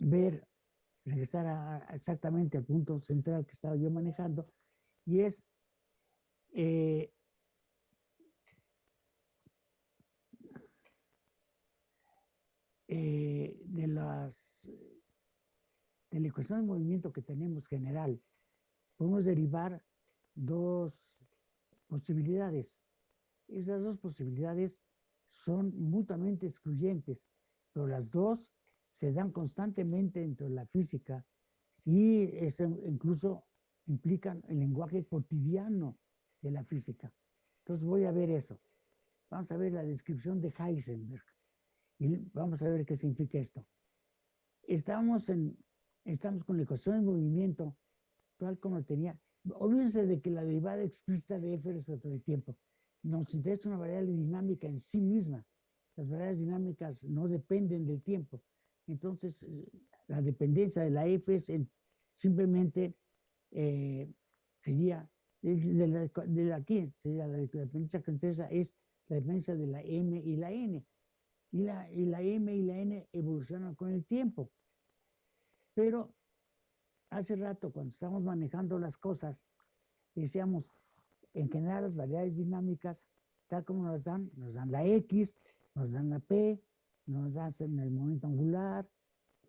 ver, regresar exactamente al punto central que estaba yo manejando, y es eh, eh, de las de la ecuación de movimiento que tenemos general, podemos derivar dos posibilidades. Esas dos posibilidades son mutuamente excluyentes, pero las dos se dan constantemente dentro de la física y eso incluso implican el lenguaje cotidiano de la física. Entonces voy a ver eso. Vamos a ver la descripción de Heisenberg y vamos a ver qué significa esto. Estamos, en, estamos con la ecuación de movimiento tal como tenía. Olvídense de que la derivada explícita de f respecto del tiempo nos interesa una variable dinámica en sí misma. Las variables dinámicas no dependen del tiempo. Entonces, eh, la dependencia de la F es simplemente eh, sería de, la, de aquí, sería la, dependencia que interesa es la dependencia de la M y la N. Y la, y la M y la N evolucionan con el tiempo. Pero hace rato, cuando estamos manejando las cosas, decíamos, en general las variables dinámicas, tal como nos dan, nos dan la X, nos dan la P, nos dan el momento angular,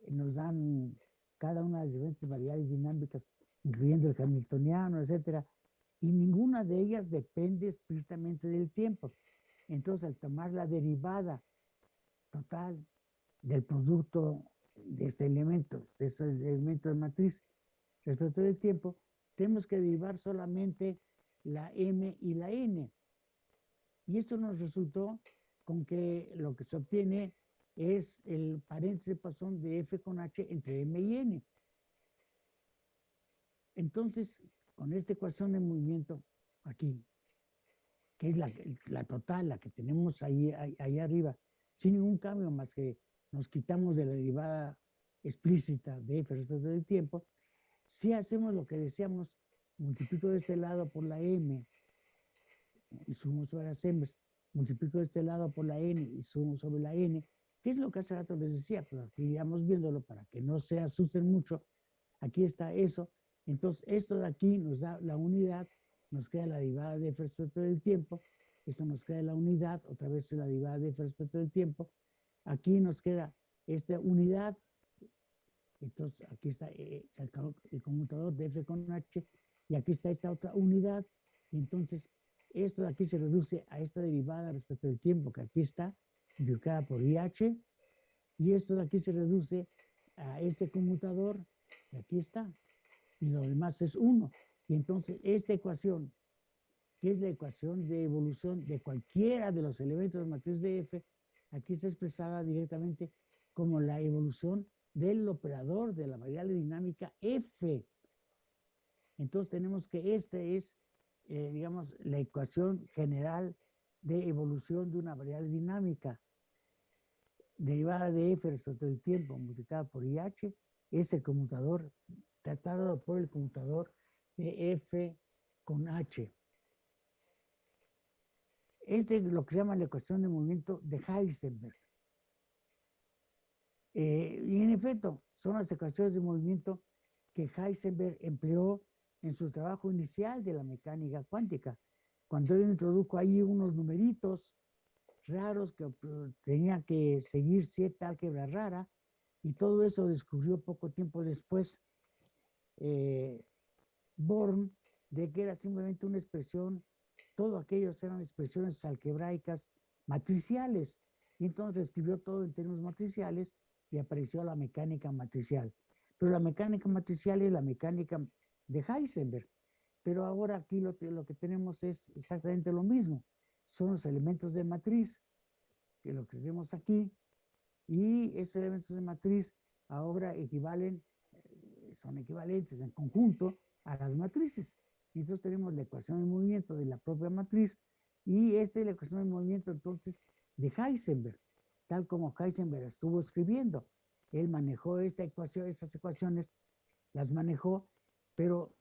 nos dan cada una de las diferentes variables dinámicas, incluyendo el hamiltoniano, etcétera, y ninguna de ellas depende explícitamente del tiempo. Entonces, al tomar la derivada total del producto de este elemento, de estos elementos de matriz respecto del tiempo, tenemos que derivar solamente la m y la n. Y esto nos resultó con que lo que se obtiene es el paréntesis Poisson de f con h entre m y n. Entonces, con esta ecuación de movimiento aquí, que es la, la total, la que tenemos ahí, ahí, ahí, arriba, sin ningún cambio más que nos quitamos de la derivada explícita de f respecto del tiempo, si hacemos lo que decíamos, multiplico de este lado por la m y sumo sobre las m, multiplico de este lado por la n y sumo sobre la n, ¿Qué es lo que hace rato les decía? Pues iríamos viéndolo para que no se asusten mucho. Aquí está eso. Entonces, esto de aquí nos da la unidad, nos queda la derivada de f respecto del tiempo. Esto nos queda la unidad, otra vez la derivada de f respecto del tiempo. Aquí nos queda esta unidad. Entonces, aquí está eh, el, el conmutador de f con h. Y aquí está esta otra unidad. Entonces, esto de aquí se reduce a esta derivada respecto del tiempo que aquí está por IH, y esto de aquí se reduce a este conmutador, y aquí está, y lo demás es 1. Y entonces esta ecuación, que es la ecuación de evolución de cualquiera de los elementos de matriz de F, aquí está expresada directamente como la evolución del operador de la variable dinámica F. Entonces tenemos que esta es, eh, digamos, la ecuación general de evolución de una variable dinámica derivada de f respecto del tiempo multiplicada por IH es el conmutador tratado por el conmutador de f con h. Este es lo que se llama la ecuación de movimiento de Heisenberg. Eh, y en efecto, son las ecuaciones de movimiento que Heisenberg empleó en su trabajo inicial de la mecánica cuántica cuando él introdujo ahí unos numeritos raros que tenía que seguir cierta álgebra rara, y todo eso descubrió poco tiempo después eh, Born, de que era simplemente una expresión, todo aquellos eran expresiones algebraicas matriciales, y entonces escribió todo en términos matriciales y apareció la mecánica matricial. Pero la mecánica matricial es la mecánica de Heisenberg, pero ahora aquí lo, lo que tenemos es exactamente lo mismo. Son los elementos de matriz, que lo que vemos aquí, y esos elementos de matriz ahora equivalen, eh, son equivalentes en conjunto a las matrices. Entonces tenemos la ecuación de movimiento de la propia matriz y esta es la ecuación de movimiento entonces de Heisenberg, tal como Heisenberg estuvo escribiendo. Él manejó esta ecuación, estas ecuaciones, las manejó, pero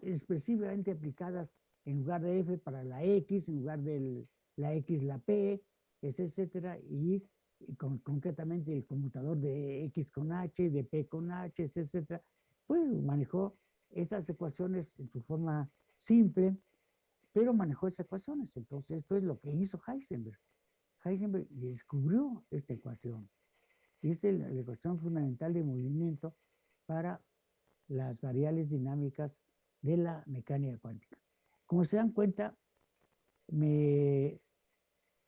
expresivamente aplicadas en lugar de f para la x, en lugar de la x la p, etcétera, y, concretamente el conmutador de x con h, de p con h, etcétera, pues manejó esas ecuaciones en su forma simple, pero manejó esas ecuaciones. Entonces, esto es lo que hizo Heisenberg. Heisenberg descubrió esta ecuación. Y es la ecuación fundamental de movimiento para las variables dinámicas de la mecánica cuántica. Como se dan cuenta, me,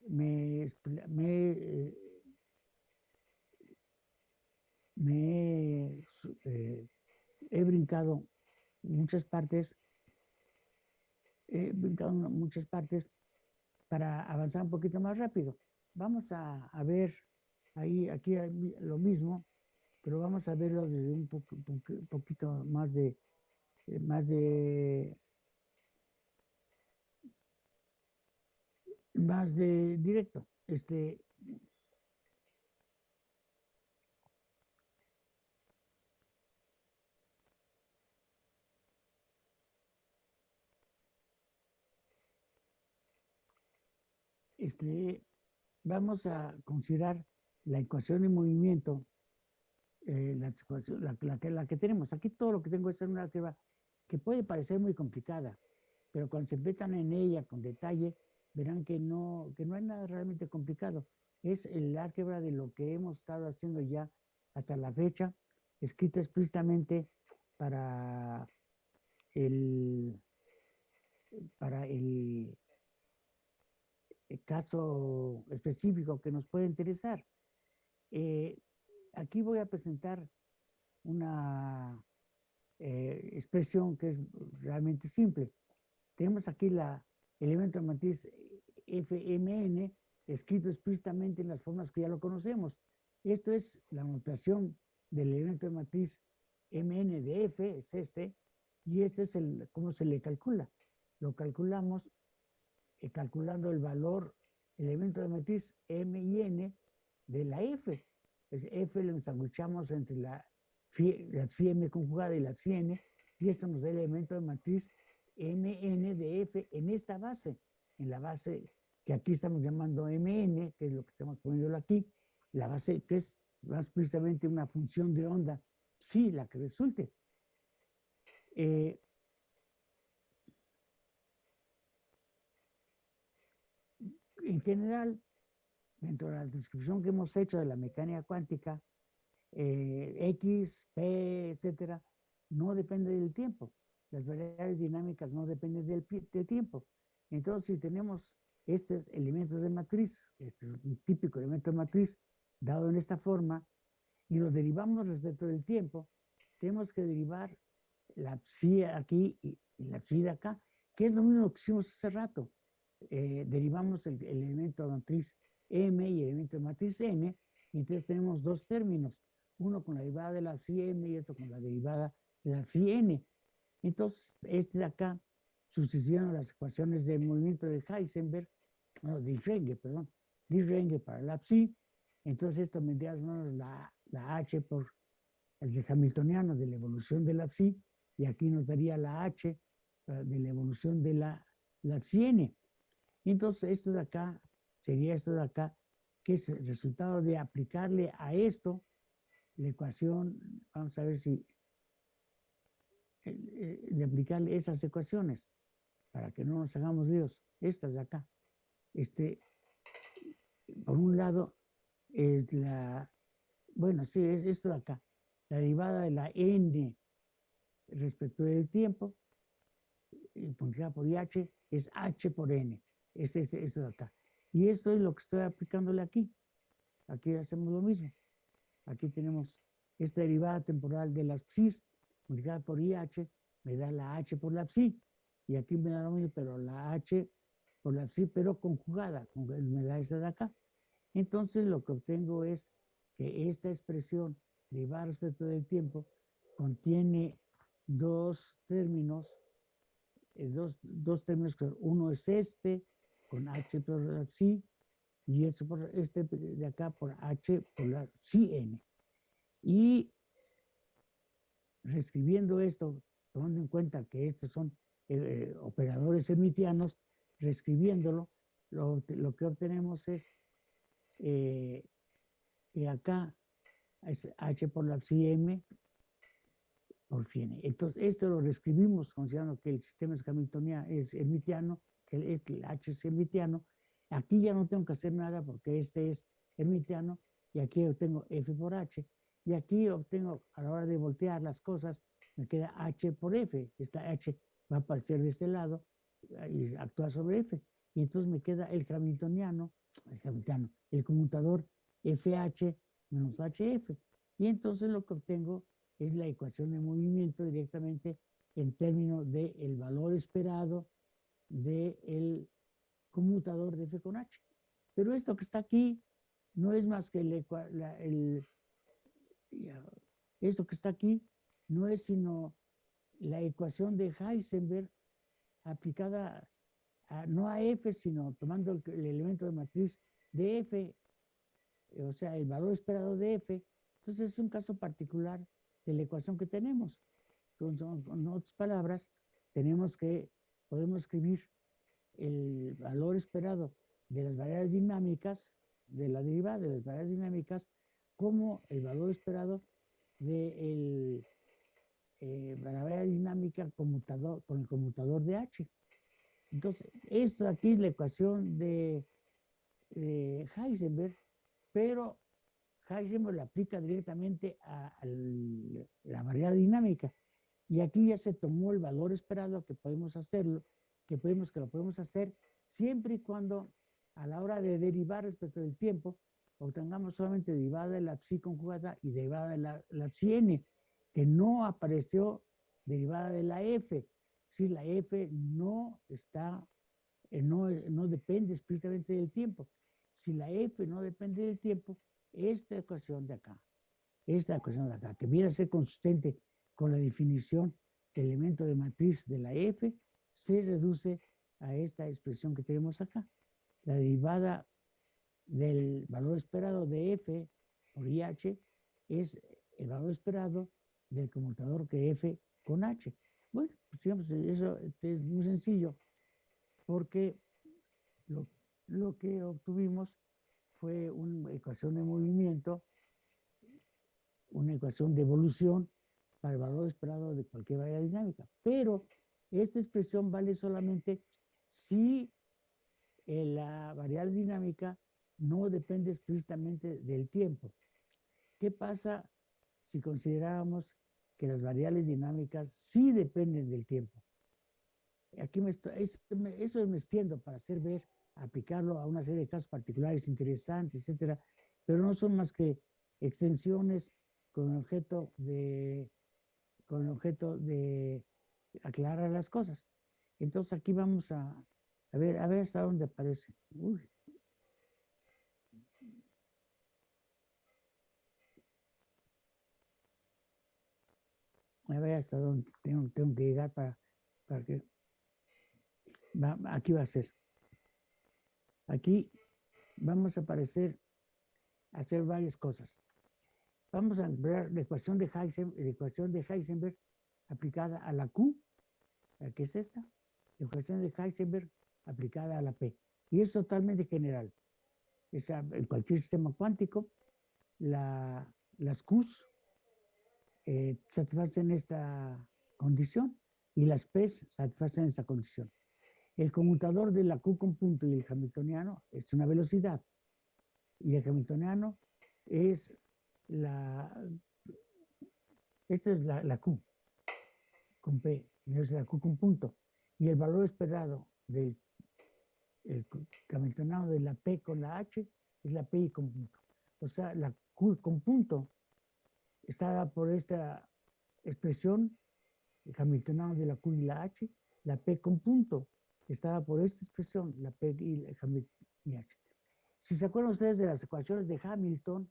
me, me, me eh, he brincado muchas partes, he brincado muchas partes para avanzar un poquito más rápido. Vamos a, ver ahí, aquí lo mismo, pero vamos a verlo desde un poquito más de, más de más de directo. Este, este, vamos a considerar la ecuación de movimiento, eh, la, la, la, la, que tenemos. Aquí todo lo que tengo es una que va que puede parecer muy complicada, pero cuando se metan en ella con detalle, verán que no, que no hay nada realmente complicado. Es el álgebra de lo que hemos estado haciendo ya hasta la fecha escrita explícitamente para el, para el, el caso específico que nos puede interesar. Eh, aquí voy a presentar una eh, expresión que es realmente simple. Tenemos aquí la elemento de matriz FMN escrito explícitamente en las formas que ya lo conocemos. Esto es la notación del elemento de matriz MN de F, es este, y este es el, cómo se le calcula. Lo calculamos eh, calculando el valor, elemento de matriz M y N de la F. Es F lo ensanguchamos entre la, la M conjugada y la N, y esto nos el elemento de matriz MN de F en esta base, en la base que aquí estamos llamando MN, que es lo que estamos poniendo aquí, la base que es más precisamente una función de onda, sí, la que resulte. Eh, en general, dentro de la descripción que hemos hecho de la mecánica cuántica, eh, X, P, etcétera, no depende del tiempo. Las variables dinámicas no dependen del, tiempo. Entonces, si tenemos estos elementos de matriz, este es un típico elemento de matriz, dado en esta forma, y lo derivamos respecto del tiempo, tenemos que derivar la psi aquí y, la psi de acá, que es lo mismo que hicimos hace rato. Eh, derivamos el, el, elemento de matriz M y el elemento de matriz N, y entonces tenemos dos términos, uno con la derivada de la psi M y otro con la derivada de la psi N. Entonces, este de acá, sustituyendo las ecuaciones de movimiento de Heisenberg, no, de Renge, perdón, de Renge para la psi, entonces esto me da la, la H por el hamiltoniano de la evolución de la psi, y aquí nos daría la H eh, de la evolución de la, la psi n. Entonces esto de acá sería esto de acá, que es el resultado de aplicarle a esto la ecuación, vamos a ver si, de aplicarle esas ecuaciones, para que no nos hagamos líos, estas de acá. Este, por un lado, es la, bueno, sí, es esto de acá, la derivada de la n respecto del tiempo, multiplicada por IH, es h por n, es, es esto de acá. Y esto es lo que estoy aplicándole aquí. Aquí hacemos lo mismo. Aquí tenemos esta derivada temporal de las psis, multiplicada por IH, me da la h por la psi. Y aquí me da lo mismo, pero la h por la psi, pero conjugada, me da esa de acá. Entonces lo que obtengo es que esta expresión derivada respecto del tiempo contiene dos términos, eh, dos, dos, términos, uno es este con h por la psi y este, por, este de acá por h por la n. Y reescribiendo esto, tomando en cuenta que estos son eh, operadores hermitianos, reescribiéndolo, lo, lo que obtenemos es eh, que acá es h por la m por n. Entonces, esto lo reescribimos considerando que el sistema es es hermitiano, que el, el h es hermitiano. Aquí ya no tengo que hacer nada porque este es hermitiano y aquí obtengo f por h. Y aquí obtengo, a la hora de voltear las cosas, me queda h por f. Esta h va a aparecer de este lado y actúa sobre f. Y entonces me queda el hamiltoniano, el hamiltoniano, el conmutador FH menos HF. Y entonces lo que obtengo es la ecuación de movimiento directamente en términos del valor esperado del conmutador de F con H. Pero esto que está aquí no es más que el, el, esto que está aquí no es sino la ecuación de Heisenberg aplicada a, no a F, sino tomando el, el elemento de matriz de F o sea, el valor esperado de f, entonces es un caso particular de la ecuación que tenemos. Entonces, con otras palabras, tenemos que, podemos escribir el valor esperado de las variables dinámicas, de la derivada de las variables dinámicas, como el valor esperado de eh, la variable dinámica conmutador, con el conmutador de H. Entonces, esto aquí es la ecuación de, Heisenberg pero Heisenberg la aplica directamente a, a la variable dinámica. Y aquí ya se tomó el valor esperado que podemos hacerlo, que podemos que lo podemos hacer siempre y cuando a la hora de derivar respecto del tiempo obtengamos solamente derivada de la psi conjugada y derivada de la, la psi n, que no apareció derivada de la f. Si la f no está, eh, no, no depende explícitamente del tiempo. Si la f no depende del tiempo, esta ecuación de acá, esta ecuación de acá, que viene a ser consistente con la definición de elemento de matriz de la f, se reduce a esta expresión que tenemos acá. La derivada del valor esperado de f por IH es el valor esperado del conmutador que f con h. Bueno, pues digamos, eso es muy sencillo, porque lo, lo que obtuvimos fue una ecuación de movimiento, una ecuación de evolución para el valor esperado de cualquier variable dinámica. Pero esta expresión vale solamente si la variable dinámica no depende explícitamente del tiempo. ¿Qué pasa si consideramos que las variables dinámicas sí dependen del tiempo? Aquí me estoy, eso me extiendo para hacer ver aplicarlo a una serie de casos particulares interesantes, etcétera, pero no son más que extensiones con objeto de, con objeto de aclarar las cosas. Entonces aquí vamos a, a ver, a ver hasta dónde aparece. A ver hasta dónde tengo, que llegar para, para que... Va, aquí va a ser. Aquí vamos a aparecer, hacer varias cosas. Vamos a ver la ecuación de Heisenberg, la ecuación de Heisenberg aplicada a la Q, ¿qué es esta? La ecuación de Heisenberg aplicada a la P. Y es totalmente general. en cualquier sistema cuántico, la, las Qs eh, satisfacen esta condición y las P's satisfacen esa condición. El conmutador de la Q con punto y el hamiltoniano es una velocidad. Y el hamiltoniano es la... Esta es la, Q con P, y es la Q con punto. Y el valor esperado del el de la P con la H es la P con punto. O sea, la Q con punto está por esta expresión, el hamiltoniano de la Q y la H, la P con punto estaba por esta expresión, la P y la H. Si se acuerdan ustedes de las ecuaciones de Hamilton,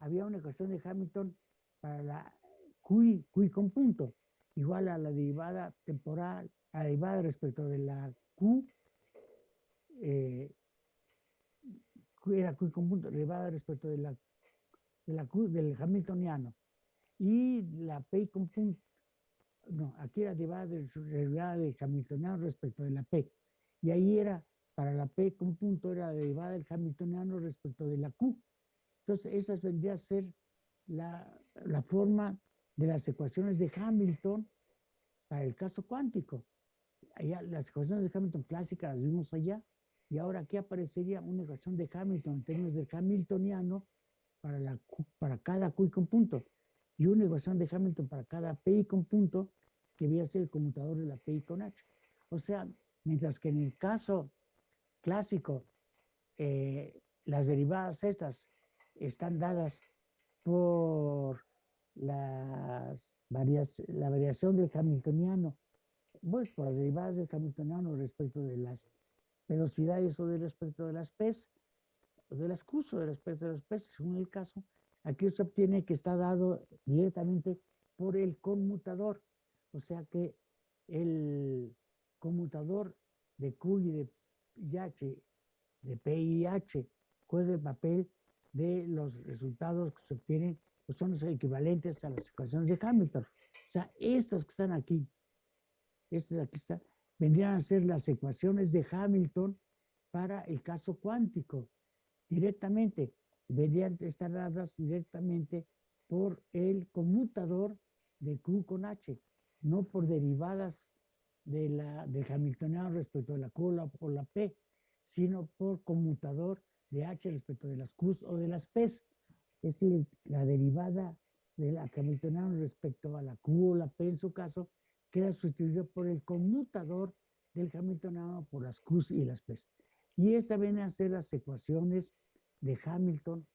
había una ecuación de Hamilton para la Q, Q con punto, igual a la derivada temporal, a la derivada respecto de la Q, eh, era Q con punto, derivada respecto de la, de la Q del Hamiltoniano, y la P con punto, no, aquí era derivada de, derivada de Hamiltoniano respecto de la P. Y ahí era, para la P con punto, era derivada del Hamiltoniano respecto de la Q. Entonces, esas vendría a ser la, la forma de las ecuaciones de Hamilton para el caso cuántico. Allá, las ecuaciones de Hamilton clásicas las vimos allá, y ahora aquí aparecería una ecuación de Hamilton en términos del Hamiltoniano para, la para cada Q con punto y una ecuación de Hamilton para cada PI con punto que viene a ser el conmutador de la PI con H. O sea, mientras que en el caso clásico eh, las derivadas estas están dadas por las la variación del hamiltoniano, pues por las derivadas del hamiltoniano respecto de las velocidades o de respecto de las P's, o de las Q's o de respecto de las P's, según el caso, Aquí se obtiene que está dado directamente por el conmutador. O sea que el conmutador de Q y de H, de P y H, juega el papel de los resultados que se obtienen, pues son los equivalentes a las ecuaciones de Hamilton. O sea, estas que están aquí, estas aquí están, vendrían a ser las ecuaciones de Hamilton para el caso cuántico, directamente deberían estar dadas directamente por el conmutador de Q con H, no por derivadas de la, del Hamiltoniano respecto de la Q o la P, sino por conmutador de H respecto de las Q o de las P. es la derivada de la Hamiltoniana respecto a la Q o la P en su caso, queda sustituido por el conmutador del Hamiltoniano por las Qs y las Ps. Y estas vienen a ser las ecuaciones de Hamilton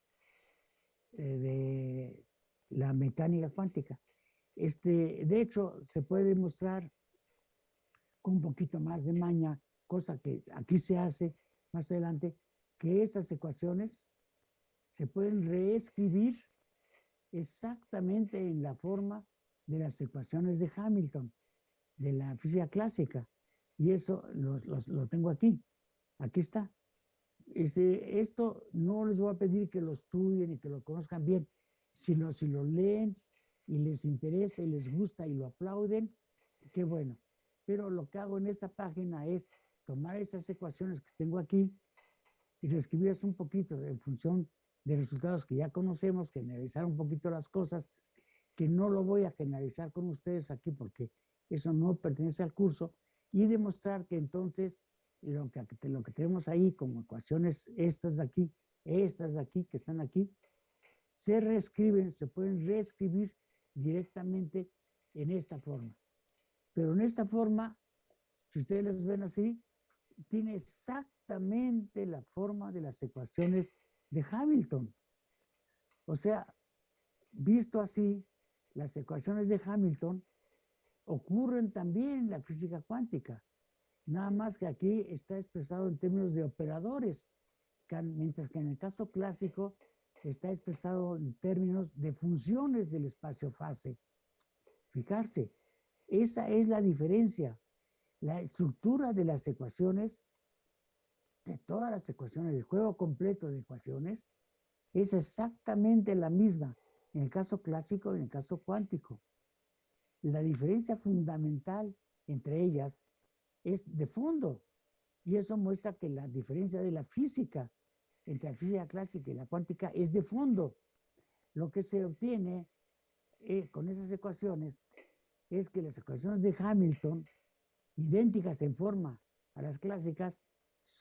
eh, de la mecánica cuántica. Este, de hecho, se puede demostrar con un poquito más de maña, cosa que aquí se hace más adelante, que estas ecuaciones se pueden reescribir exactamente en la forma de las ecuaciones de Hamilton, de la física clásica. Y eso lo, lo tengo aquí. Aquí está. Ese, esto no les voy a pedir que lo estudien y que lo conozcan bien, sino si lo leen y les interesa y les gusta y lo aplauden, qué bueno. Pero lo que hago en esta página es tomar esas ecuaciones que tengo aquí y reescribirlas un poquito en función de resultados que ya conocemos, generalizar un poquito las cosas, que no lo voy a generalizar con ustedes aquí porque eso no pertenece al curso, y demostrar que entonces lo que, lo que tenemos ahí como ecuaciones, estas de aquí, estas de aquí, que están aquí, se reescriben, se pueden reescribir directamente en esta forma. Pero en esta forma, si ustedes las ven así, tiene exactamente la forma de las ecuaciones de Hamilton. O sea, visto así, las ecuaciones de Hamilton ocurren también en la física cuántica. Nada más que aquí está expresado en términos de operadores, mientras que en el caso clásico está expresado en términos de funciones del espacio-fase. Fijarse, esa es la diferencia. La estructura de las ecuaciones, de todas las ecuaciones, el juego completo de ecuaciones, es exactamente la misma en el caso clásico y en el caso cuántico. La diferencia fundamental entre ellas es de fondo. Y eso muestra que la diferencia de la física entre la física clásica y la cuántica es de fondo. Lo que se obtiene eh, con esas ecuaciones es que las ecuaciones de Hamilton, idénticas en forma a las clásicas,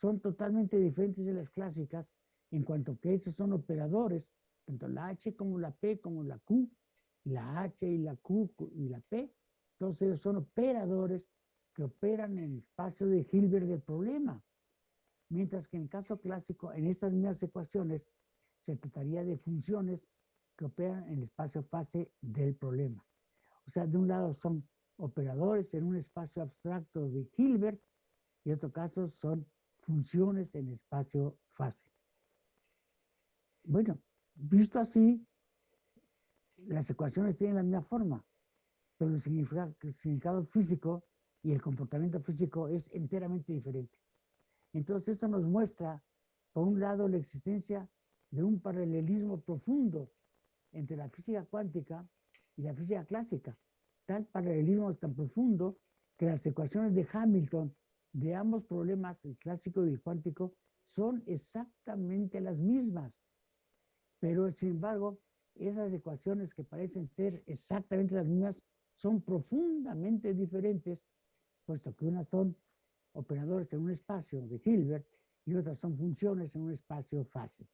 son totalmente diferentes de las clásicas en cuanto que esos son operadores, tanto la H como la P como la Q, la H y la Q y la P, todos ellos son operadores que operan en el espacio de Hilbert del problema. Mientras que en el caso clásico, en esas mismas ecuaciones, se trataría de funciones que operan en el espacio fase del problema. O sea, de un lado son operadores en un espacio abstracto de Hilbert y en otro caso son funciones en espacio fase. Bueno, visto así, las ecuaciones tienen la misma forma, pero el significado físico y el comportamiento físico es enteramente diferente. Entonces eso nos muestra, por un lado, la existencia de un paralelismo profundo entre la física cuántica y la física clásica. Tal paralelismo tan profundo que las ecuaciones de Hamilton de ambos problemas, el clásico y el cuántico, son exactamente las mismas. Pero, sin embargo, esas ecuaciones que parecen ser exactamente las mismas son profundamente diferentes puesto que unas son operadores en un espacio de Hilbert y otras son funciones en un espacio fase.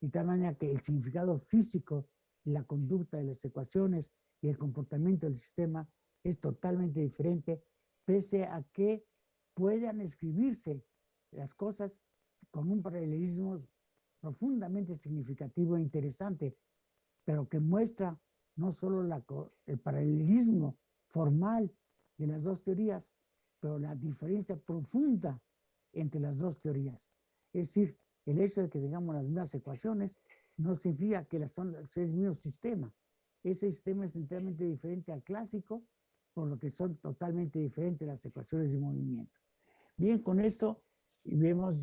Y tal manera que el significado físico y la conducta de las ecuaciones y el comportamiento del sistema es totalmente diferente, pese a que puedan escribirse las cosas con un paralelismo profundamente significativo e interesante, pero que muestra no solo el paralelismo formal de las dos teorías, pero la diferencia profunda entre las dos teorías. Es decir, el hecho de que tengamos las mismas ecuaciones no significa que son el mismo sistema. Ese sistema es enteramente diferente al clásico, por lo que son totalmente diferentes las ecuaciones de movimiento. Bien, con esto vemos,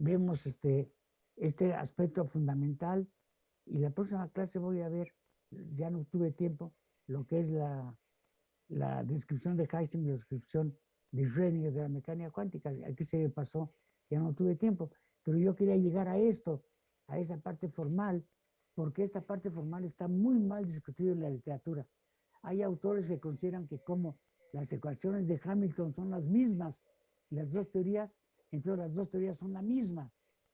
vemos este, este aspecto fundamental y la próxima clase voy a ver, ya no tuve tiempo, lo que es la, la descripción de Heisenberg la descripción de Schrödinger de la mecánica cuántica. Aquí se me pasó, ya no tuve tiempo, pero yo quería llegar a esto, a esa parte formal, porque esta parte formal está muy mal discutida en la literatura. Hay autores que consideran que como las ecuaciones de Hamilton son las mismas, las dos teorías, entonces las dos teorías son la misma.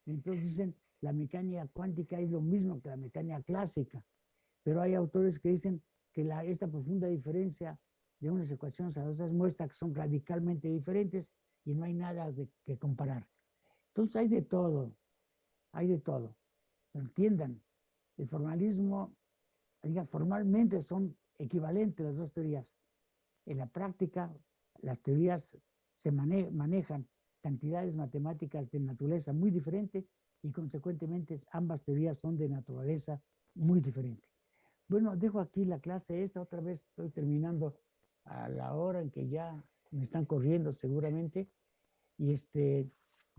Entonces dicen la mecánica cuántica es lo mismo que la mecánica clásica, pero hay autores que dicen que la, esta profunda diferencia de unas ecuaciones a otras muestra que son radicalmente diferentes y no hay nada de, que comparar. Entonces hay de todo, hay de todo. Entiendan, el formalismo, diga, formalmente son equivalentes las dos teorías. En la práctica, las teorías se mane- manejan cantidades matemáticas de naturaleza muy diferente y consecuentemente ambas teorías son de naturaleza muy diferente. Bueno, dejo aquí la clase esta, otra vez estoy terminando a la hora en que ya me están corriendo seguramente. Y este,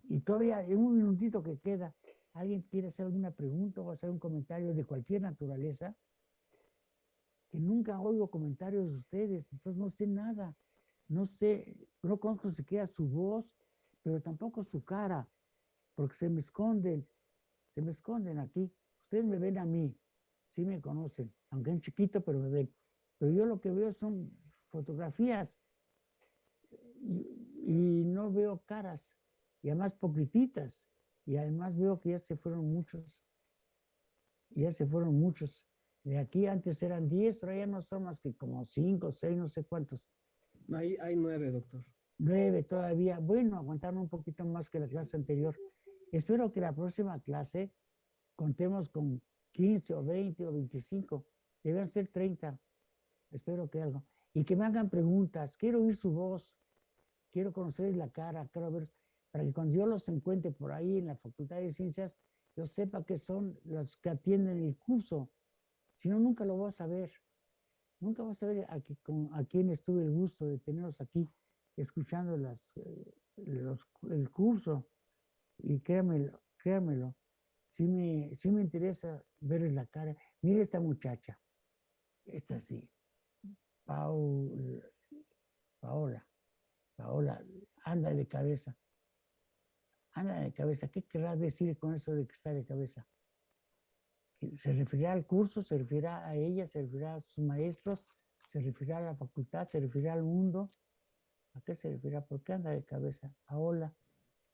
y todavía en un minutito que queda, ¿alguien quiere hacer alguna pregunta o hacer un comentario de cualquier naturaleza? Nunca oigo comentarios de ustedes, entonces no sé nada. No sé, no conozco siquiera su voz, pero tampoco su cara, porque se me esconden, se me esconden aquí. Ustedes me ven a mí, sí me conocen, aunque en chiquito, pero me ven. Pero yo lo que veo son fotografías y, y no veo caras, y además poquititas, y además veo que ya se fueron muchos, ya se fueron muchos. De aquí antes eran 10, ahora ya no son más que como 5, 6, no sé cuántos. Hay, hay nueve, doctor. Nueve todavía. Bueno, aguantaron un poquito más que la clase anterior. Espero que la próxima clase contemos con 15 o 20 o 25. Deben ser 30. Espero que algo. Y que me hagan preguntas. Quiero oír su voz. Quiero conocerles la cara. Quiero ver. Para que cuando yo los encuentre por ahí en la Facultad de Ciencias, yo sepa que son los que atienden el curso. Si no, nunca lo voy a saber. Nunca voy a saber a, qui- con- a quién estuve el gusto de tenerlos aquí escuchando las, eh, los, el curso. Y créamelo, créamelo, sí me, sí me interesa verles la cara. Mire esta muchacha, esta sí, Paul, Paola, Paola, anda de cabeza. Anda de cabeza. ¿Qué querrá decir con eso de que está de cabeza? ¿Se referirá al curso? ¿Se referirá a ella? ¿Se referirá a sus maestros? ¿Se referirá a la facultad? ¿Se referirá al mundo? ¿A qué se refiere? ¿Por qué anda de cabeza? Paola.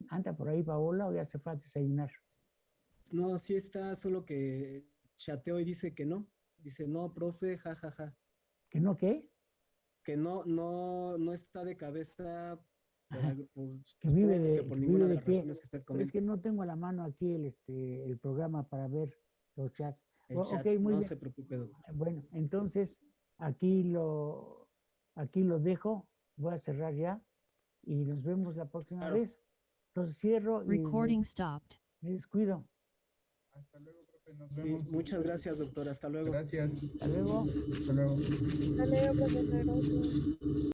¿Anda por ahí Paola o ya se fue a desayunar? No, sí está, solo que chateó y dice que no. Dice, no, profe, jajaja. Ja, ja. ¿Que no qué? Que no, no, no está de cabeza por, Que vive de- que por que ninguna vive de de las qué. razones que usted Pero es comenta. que no tengo a la mano aquí el, este, el programa para ver los chats. El chat, muy no bien. se preocupe, doctor. Bueno, entonces aquí lo, aquí lo dejo. Voy a cerrar ya y nos vemos la próxima Claro. vez. Entonces cierro y me, Recording stopped. me descuido. Hasta luego, profe. Nos Sí, vemos. muchas gracias, doctor. Hasta luego. Gracias. Hasta luego. Hasta luego. Hasta luego, profesor.